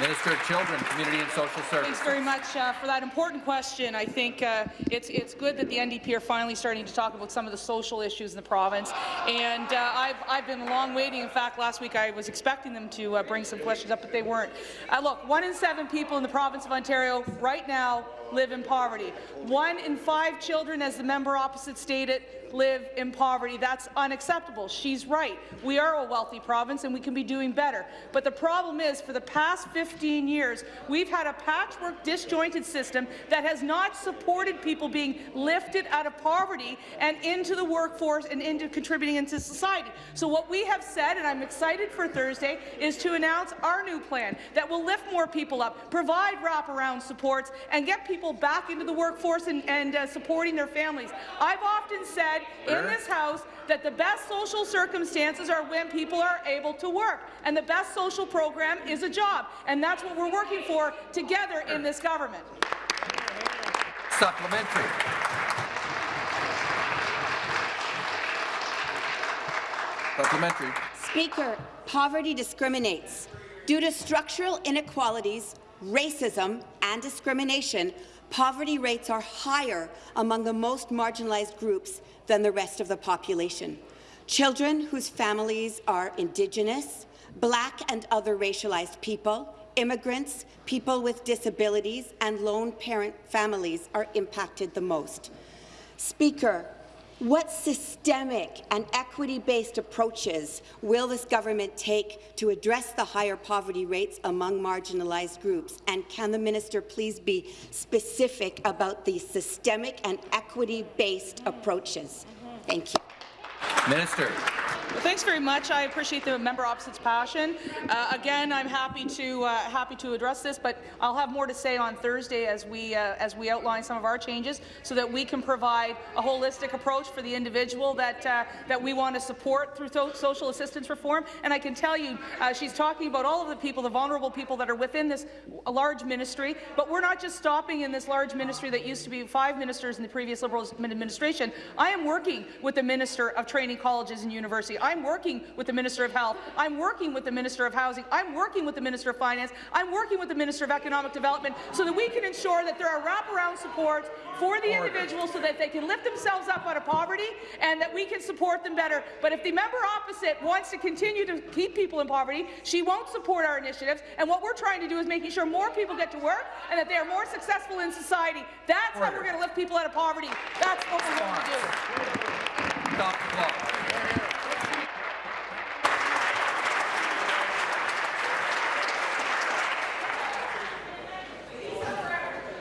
Minister of Children, Community and Social Services. Thanks very much uh, for that important question. I think uh, it's it's good that the NDP are finally starting to talk about some of the social issues in the province. And uh, I've I've been long waiting. In fact, last week I was expecting them to uh, bring some questions up, but they weren't. Uh, look, one in seven people in the province of Ontario right now live in poverty. One in five children, as the member opposite stated, live in poverty. That's unacceptable. She's right. We are a wealthy province and we can be doing better. But the problem is, for the past 15 years, we've had a patchwork, disjointed system that has not supported people being lifted out of poverty and into the workforce and into contributing into society. So what we have said, and I'm excited for Thursday, is to announce our new plan that will lift more people up, provide wraparound supports, and get people back into the workforce and, and uh, supporting their families. I've often said in this House that the best social circumstances are when people are able to work, and the best social program is a job, and that's what we're working for together in this government. Supplementary. Supplementary. Speaker, poverty discriminates. Due to structural inequalities, racism and discrimination, poverty rates are higher among the most marginalized groups than the rest of the population. Children whose families are Indigenous, Black and other racialized people, immigrants, people with disabilities, and lone parent families are impacted the most. Speaker, what systemic and equity-based approaches will this government take to address the higher poverty rates among marginalized groups? And can the minister please be specific about the systemic and equity-based approaches? Thank you. Minister. Thanks very much. I appreciate the member opposite's passion. Uh, again, I'm happy to uh, happy to address this, but I'll have more to say on Thursday as we uh, as we outline some of our changes, so that we can provide a holistic approach for the individual that uh, that we want to support through social assistance reform. And I can tell you, uh, she's talking about all of the people, the vulnerable people that are within this large ministry. But we're not just stopping in this large ministry that used to be five ministers in the previous Liberal administration. I am working with the Minister of Training Colleges and University. I'm working with the Minister of Health. I'm working with the Minister of Housing. I'm working with the Minister of Finance. I'm working with the Minister of Economic Development so that we can ensure that there are wraparound supports for the individuals so that they can lift themselves up out of poverty and that we can support them better. But if the member opposite wants to continue to keep people in poverty, she won't support our initiatives. And what we're trying to do is making sure more people get to work and that they are more successful in society. That's Order. how we're going to lift people out of poverty. That's what we're going to do. Stop the clock.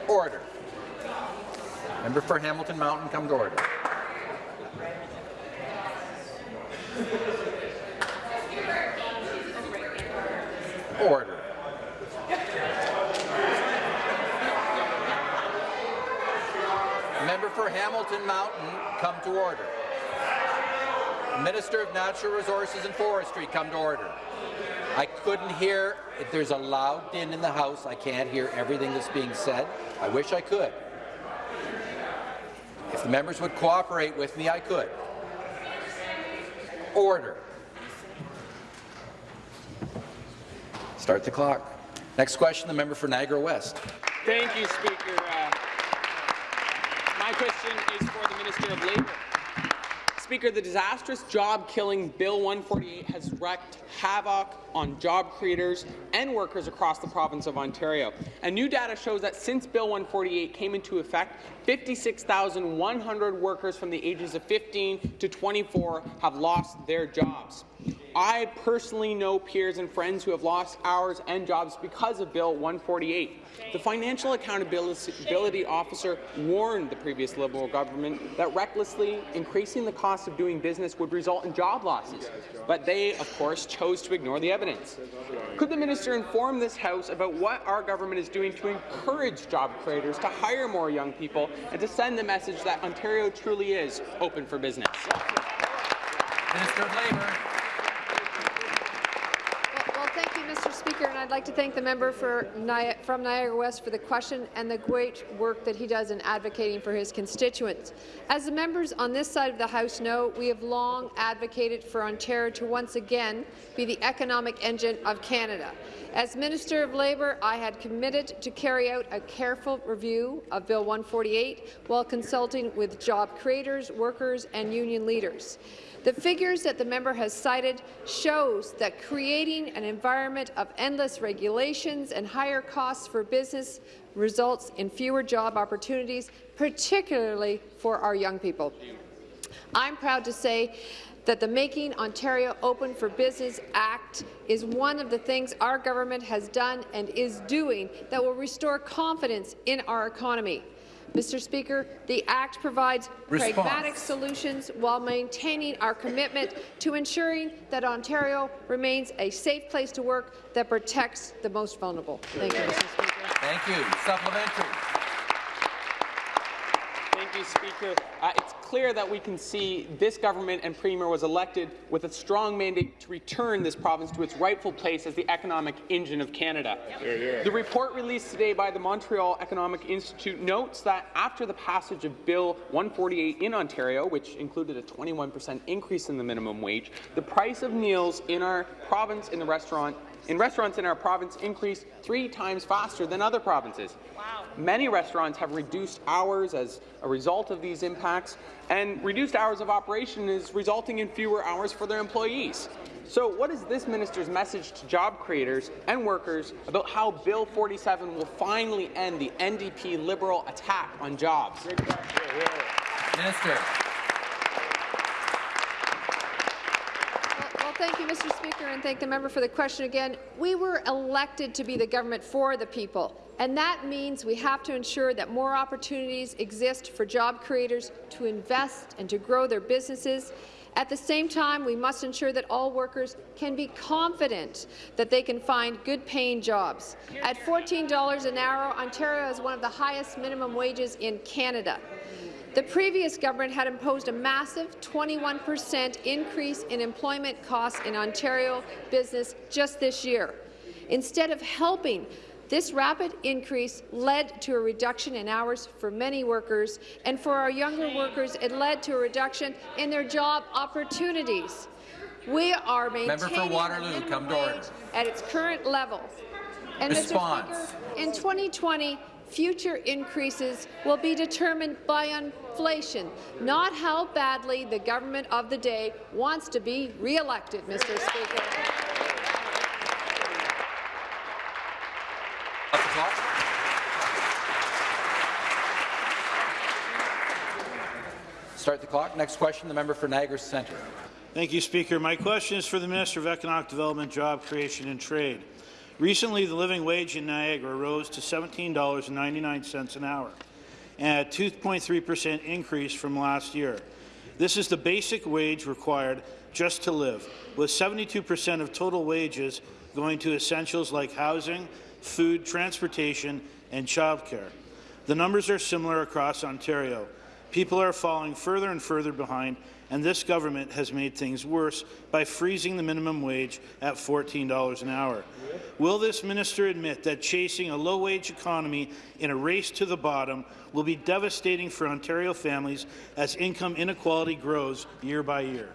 Order. Member for Hamilton Mountain, come to order. Order. Member for Hamilton Mountain, come to order. Minister of Natural Resources and Forestry, come to order. I couldn't hear, if there's a loud din in the House, I can't hear everything that's being said. I wish I could. If the members would cooperate with me, I could. Order. Start the clock. Next question, the member for Niagara West. Thank you, Speaker. The disastrous job-killing Bill 148 has wreaked havoc on job creators and workers across the province of Ontario. And new data shows that since Bill 148 came into effect, 56,100 workers from the ages of 15 to 24 have lost their jobs. I personally know peers and friends who have lost hours and jobs because of Bill 148. The Financial Accountability Officer warned the previous Liberal government that recklessly increasing the cost of doing business would result in job losses, but they, of course, chose to ignore the evidence. Could the minister inform this House about what our government is doing to encourage job creators to hire more young people and to send the message that Ontario truly is open for business? Minister of Labour. Well, thank you, Mr. Speaker, and I'd like to thank the member for from Niagara West for the question and the great work that he does in advocating for his constituents. As the members on this side of the House know, we have long advocated for Ontario to once again be the economic engine of Canada. As Minister of Labour, I had committed to carry out a careful review of Bill 148 while consulting with job creators, workers and union leaders. The figures that the member has cited shows that creating an environment of endless regulations and higher costs for business results in fewer job opportunities, particularly for our young people. I'm proud to say that the Making Ontario Open for Business Act is one of the things our government has done and is doing that will restore confidence in our economy. Mr. Speaker, the Act provides Response. pragmatic solutions while maintaining our commitment to ensuring that Ontario remains a safe place to work that protects the most vulnerable. Thank you, Mr. Speaker. Thank you. Supplementary. You, Speaker. Uh, it's clear that we can see this government and Premier was elected with a strong mandate to return this province to its rightful place as the economic engine of Canada. The report released today by the Montreal Economic Institute notes that after the passage of Bill 148 in Ontario, which included a 21 per cent increase in the minimum wage, the price of meals in our province in the restaurant in restaurants in our province increased three times faster than other provinces. Wow. Many restaurants have reduced hours as a result of these impacts, and reduced hours of operation is resulting in fewer hours for their employees. So what is this minister's message to job creators and workers about how Bill 47 will finally end the NDP Liberal attack on jobs? Minister. Well, thank you, Mr. Speaker, and thank the member for the question again. We were elected to be the government for the people, and that means we have to ensure that more opportunities exist for job creators to invest and to grow their businesses. At the same time, we must ensure that all workers can be confident that they can find good-paying jobs. At $14 an hour, Ontario has one of the highest minimum wages in Canada. The previous government had imposed a massive 21 per cent increase in employment costs in Ontario business just this year. Instead of helping, this rapid increase led to a reduction in hours for many workers, and for our younger workers, it led to a reduction in their job opportunities. We are Member for maintaining the Waterloo, minimum come to wage at its current level. And Response. Speaker, in 2020, future increases will be determined by inflation, not how badly the government of the day wants to be re-elected, Mr. Speaker. Start the clock. Next question, the member for Niagara Centre. Thank you, Speaker. My question is for the Minister of Economic Development, Job Creation and Trade. Recently, the living wage in Niagara rose to $17.99 an hour, and a 2.3 per cent increase from last year. This is the basic wage required just to live, with 72 per cent of total wages going to essentials like housing, food, transportation, and childcare. The numbers are similar across Ontario. People are falling further and further behind, and this government has made things worse by freezing the minimum wage at $14 an hour. Will this minister admit that chasing a low-wage economy in a race to the bottom will be devastating for Ontario families as income inequality grows year by year?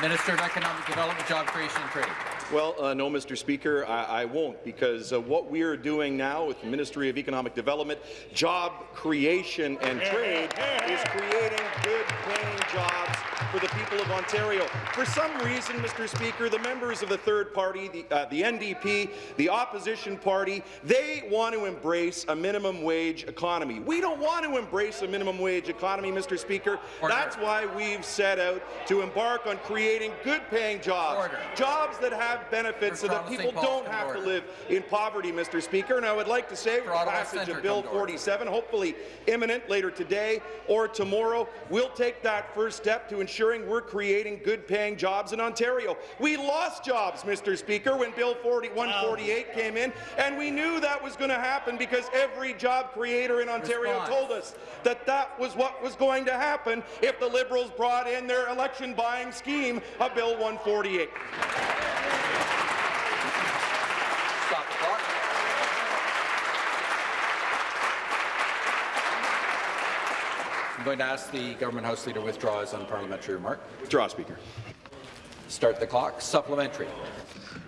Minister of Economic Development, Job Creation and Trade. Well, uh, no, Mr. Speaker, I, I won't, because uh, what we are doing now with the Ministry of Economic Development, Job Creation and Trade is creating good-paying jobs for the people of Ontario. For some reason, Mr. Speaker, the members of the third party, the, uh, the NDP, the opposition party, they want to embrace a minimum wage economy. We don't want to embrace a minimum wage economy, Mr. Speaker. Order. That's why we've set out to embark on creating good-paying jobs, Order. jobs that have benefits so that people don't have to live in poverty, Mr. Speaker. And I would like to say, with the passage of Bill come to order. 47, hopefully imminent later today or tomorrow, we'll take that first step to ensuring we're creating good-paying jobs in Ontario. We lost jobs, Mr. Speaker, when Bill 40 148 came in, and we knew that was going to happen because every job creator in Ontario Response. told us that that was what was going to happen if the Liberals brought in their election-buying scheme of Bill 148. Stop the clock. I'm going to ask the Government House Leader to withdraw his unparliamentary remark. Withdraw, Speaker. Start the clock. Supplementary.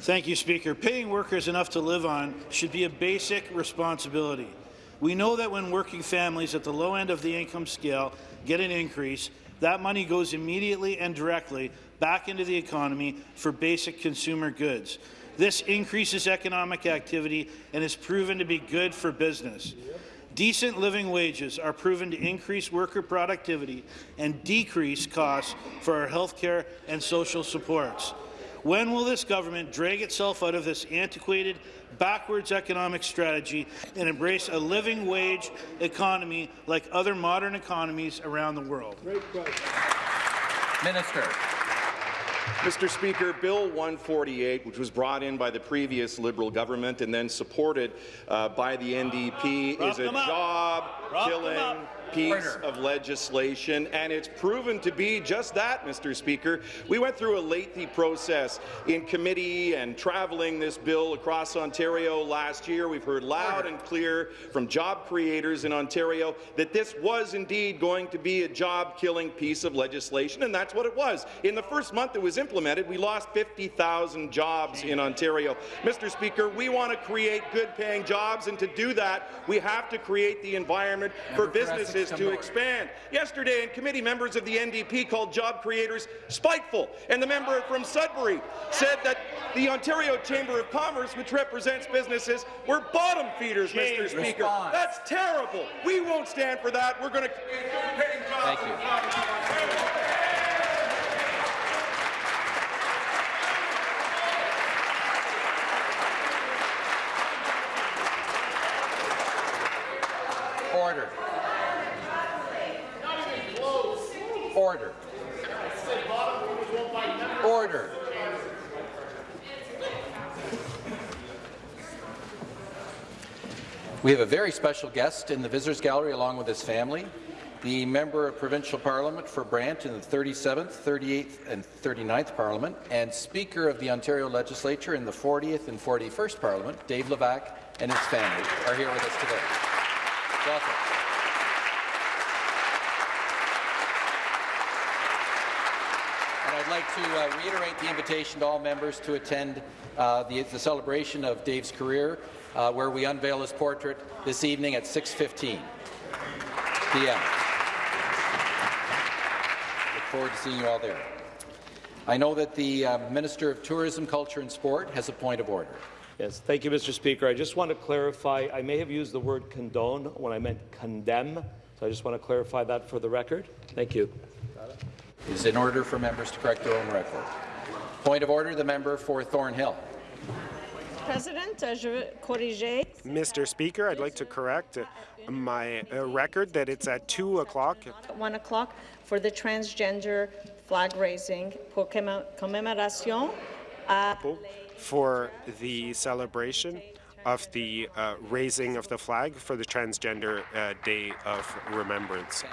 Thank you, Speaker. Paying workers enough to live on should be a basic responsibility. We know that when working families at the low end of the income scale get an increase, that money goes immediately and directly back into the economy for basic consumer goods. This increases economic activity and is proven to be good for business. Decent living wages are proven to increase worker productivity and decrease costs for our health care and social supports. When will this government drag itself out of this antiquated, backwards economic strategy and embrace a living wage economy like other modern economies around the world? Minister. Mr. Speaker, Bill 148, which was brought in by the previous Liberal government and then supported uh, by the NDP, is a them up. Rough them job-killing. Piece Order. of legislation, and it's proven to be just that, Mr. Speaker. We went through a lengthy process in committee and traveling this bill across Ontario last year. We've heard loud and clear from job creators in Ontario that this was indeed going to be a job-killing piece of legislation, and that's what it was. In the first month it was implemented, we lost 50,000 jobs in Ontario. Mr. Speaker, we want to create good-paying jobs, and to do that, we have to create the environment for Essex, businesses to expand. Yesterday, in committee, members of the NDP called job creators spiteful, and the member from Sudbury said that the Ontario Chamber of Commerce, which represents businesses, were bottom feeders, Mr. Speaker. That's terrible. We won't stand for that. We're going to create good-paying jobs. Thank you. in the province of Ontario. Order. Order. Order. We have a very special guest in the Visitors Gallery along with his family, the Member of Provincial Parliament for Brant in the 37th, 38th and 39th Parliament, and Speaker of the Ontario Legislature in the 40th and 41st Parliament, Dave Levac and his family are here with us today. Welcome. And I'd like to uh, reiterate the invitation to all members to attend uh, the, the celebration of Dave's career, uh, where we unveil his portrait this evening at 6.15 p.m. Look forward to seeing you all there. I know that the uh, Minister of Tourism, Culture and Sport has a point of order. Yes, thank you, Mr. Speaker. I just want to clarify, I may have used the word condone when I meant condemn, so I just want to clarify that for the record. Thank you. It is in order for members to correct their own record. Point of order, the member for Thornhill. President, uh, je corriger. Mr. Speaker, I'd like to correct uh, my uh, record that it's at 2 o'clock. At 1 o'clock for the transgender flag raising pour commémoration à for the celebration of the uh, raising of the flag for the Transgender uh, Day of Remembrance.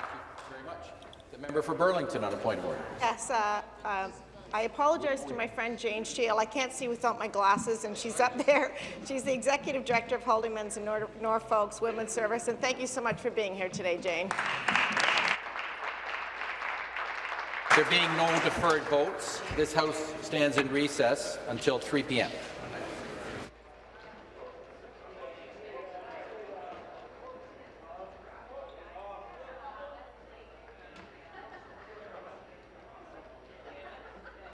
Very much. The member for Burlington on a point of order. Yes, uh, um, I apologize to my friend Jane Shield. I can't see without my glasses, and she's up there. She's the Executive Director of Holdingman's in Nor Norfolk's Women's Service, and thank you so much for being here today, Jane. There being no deferred votes, this House stands in recess until 3 p.m.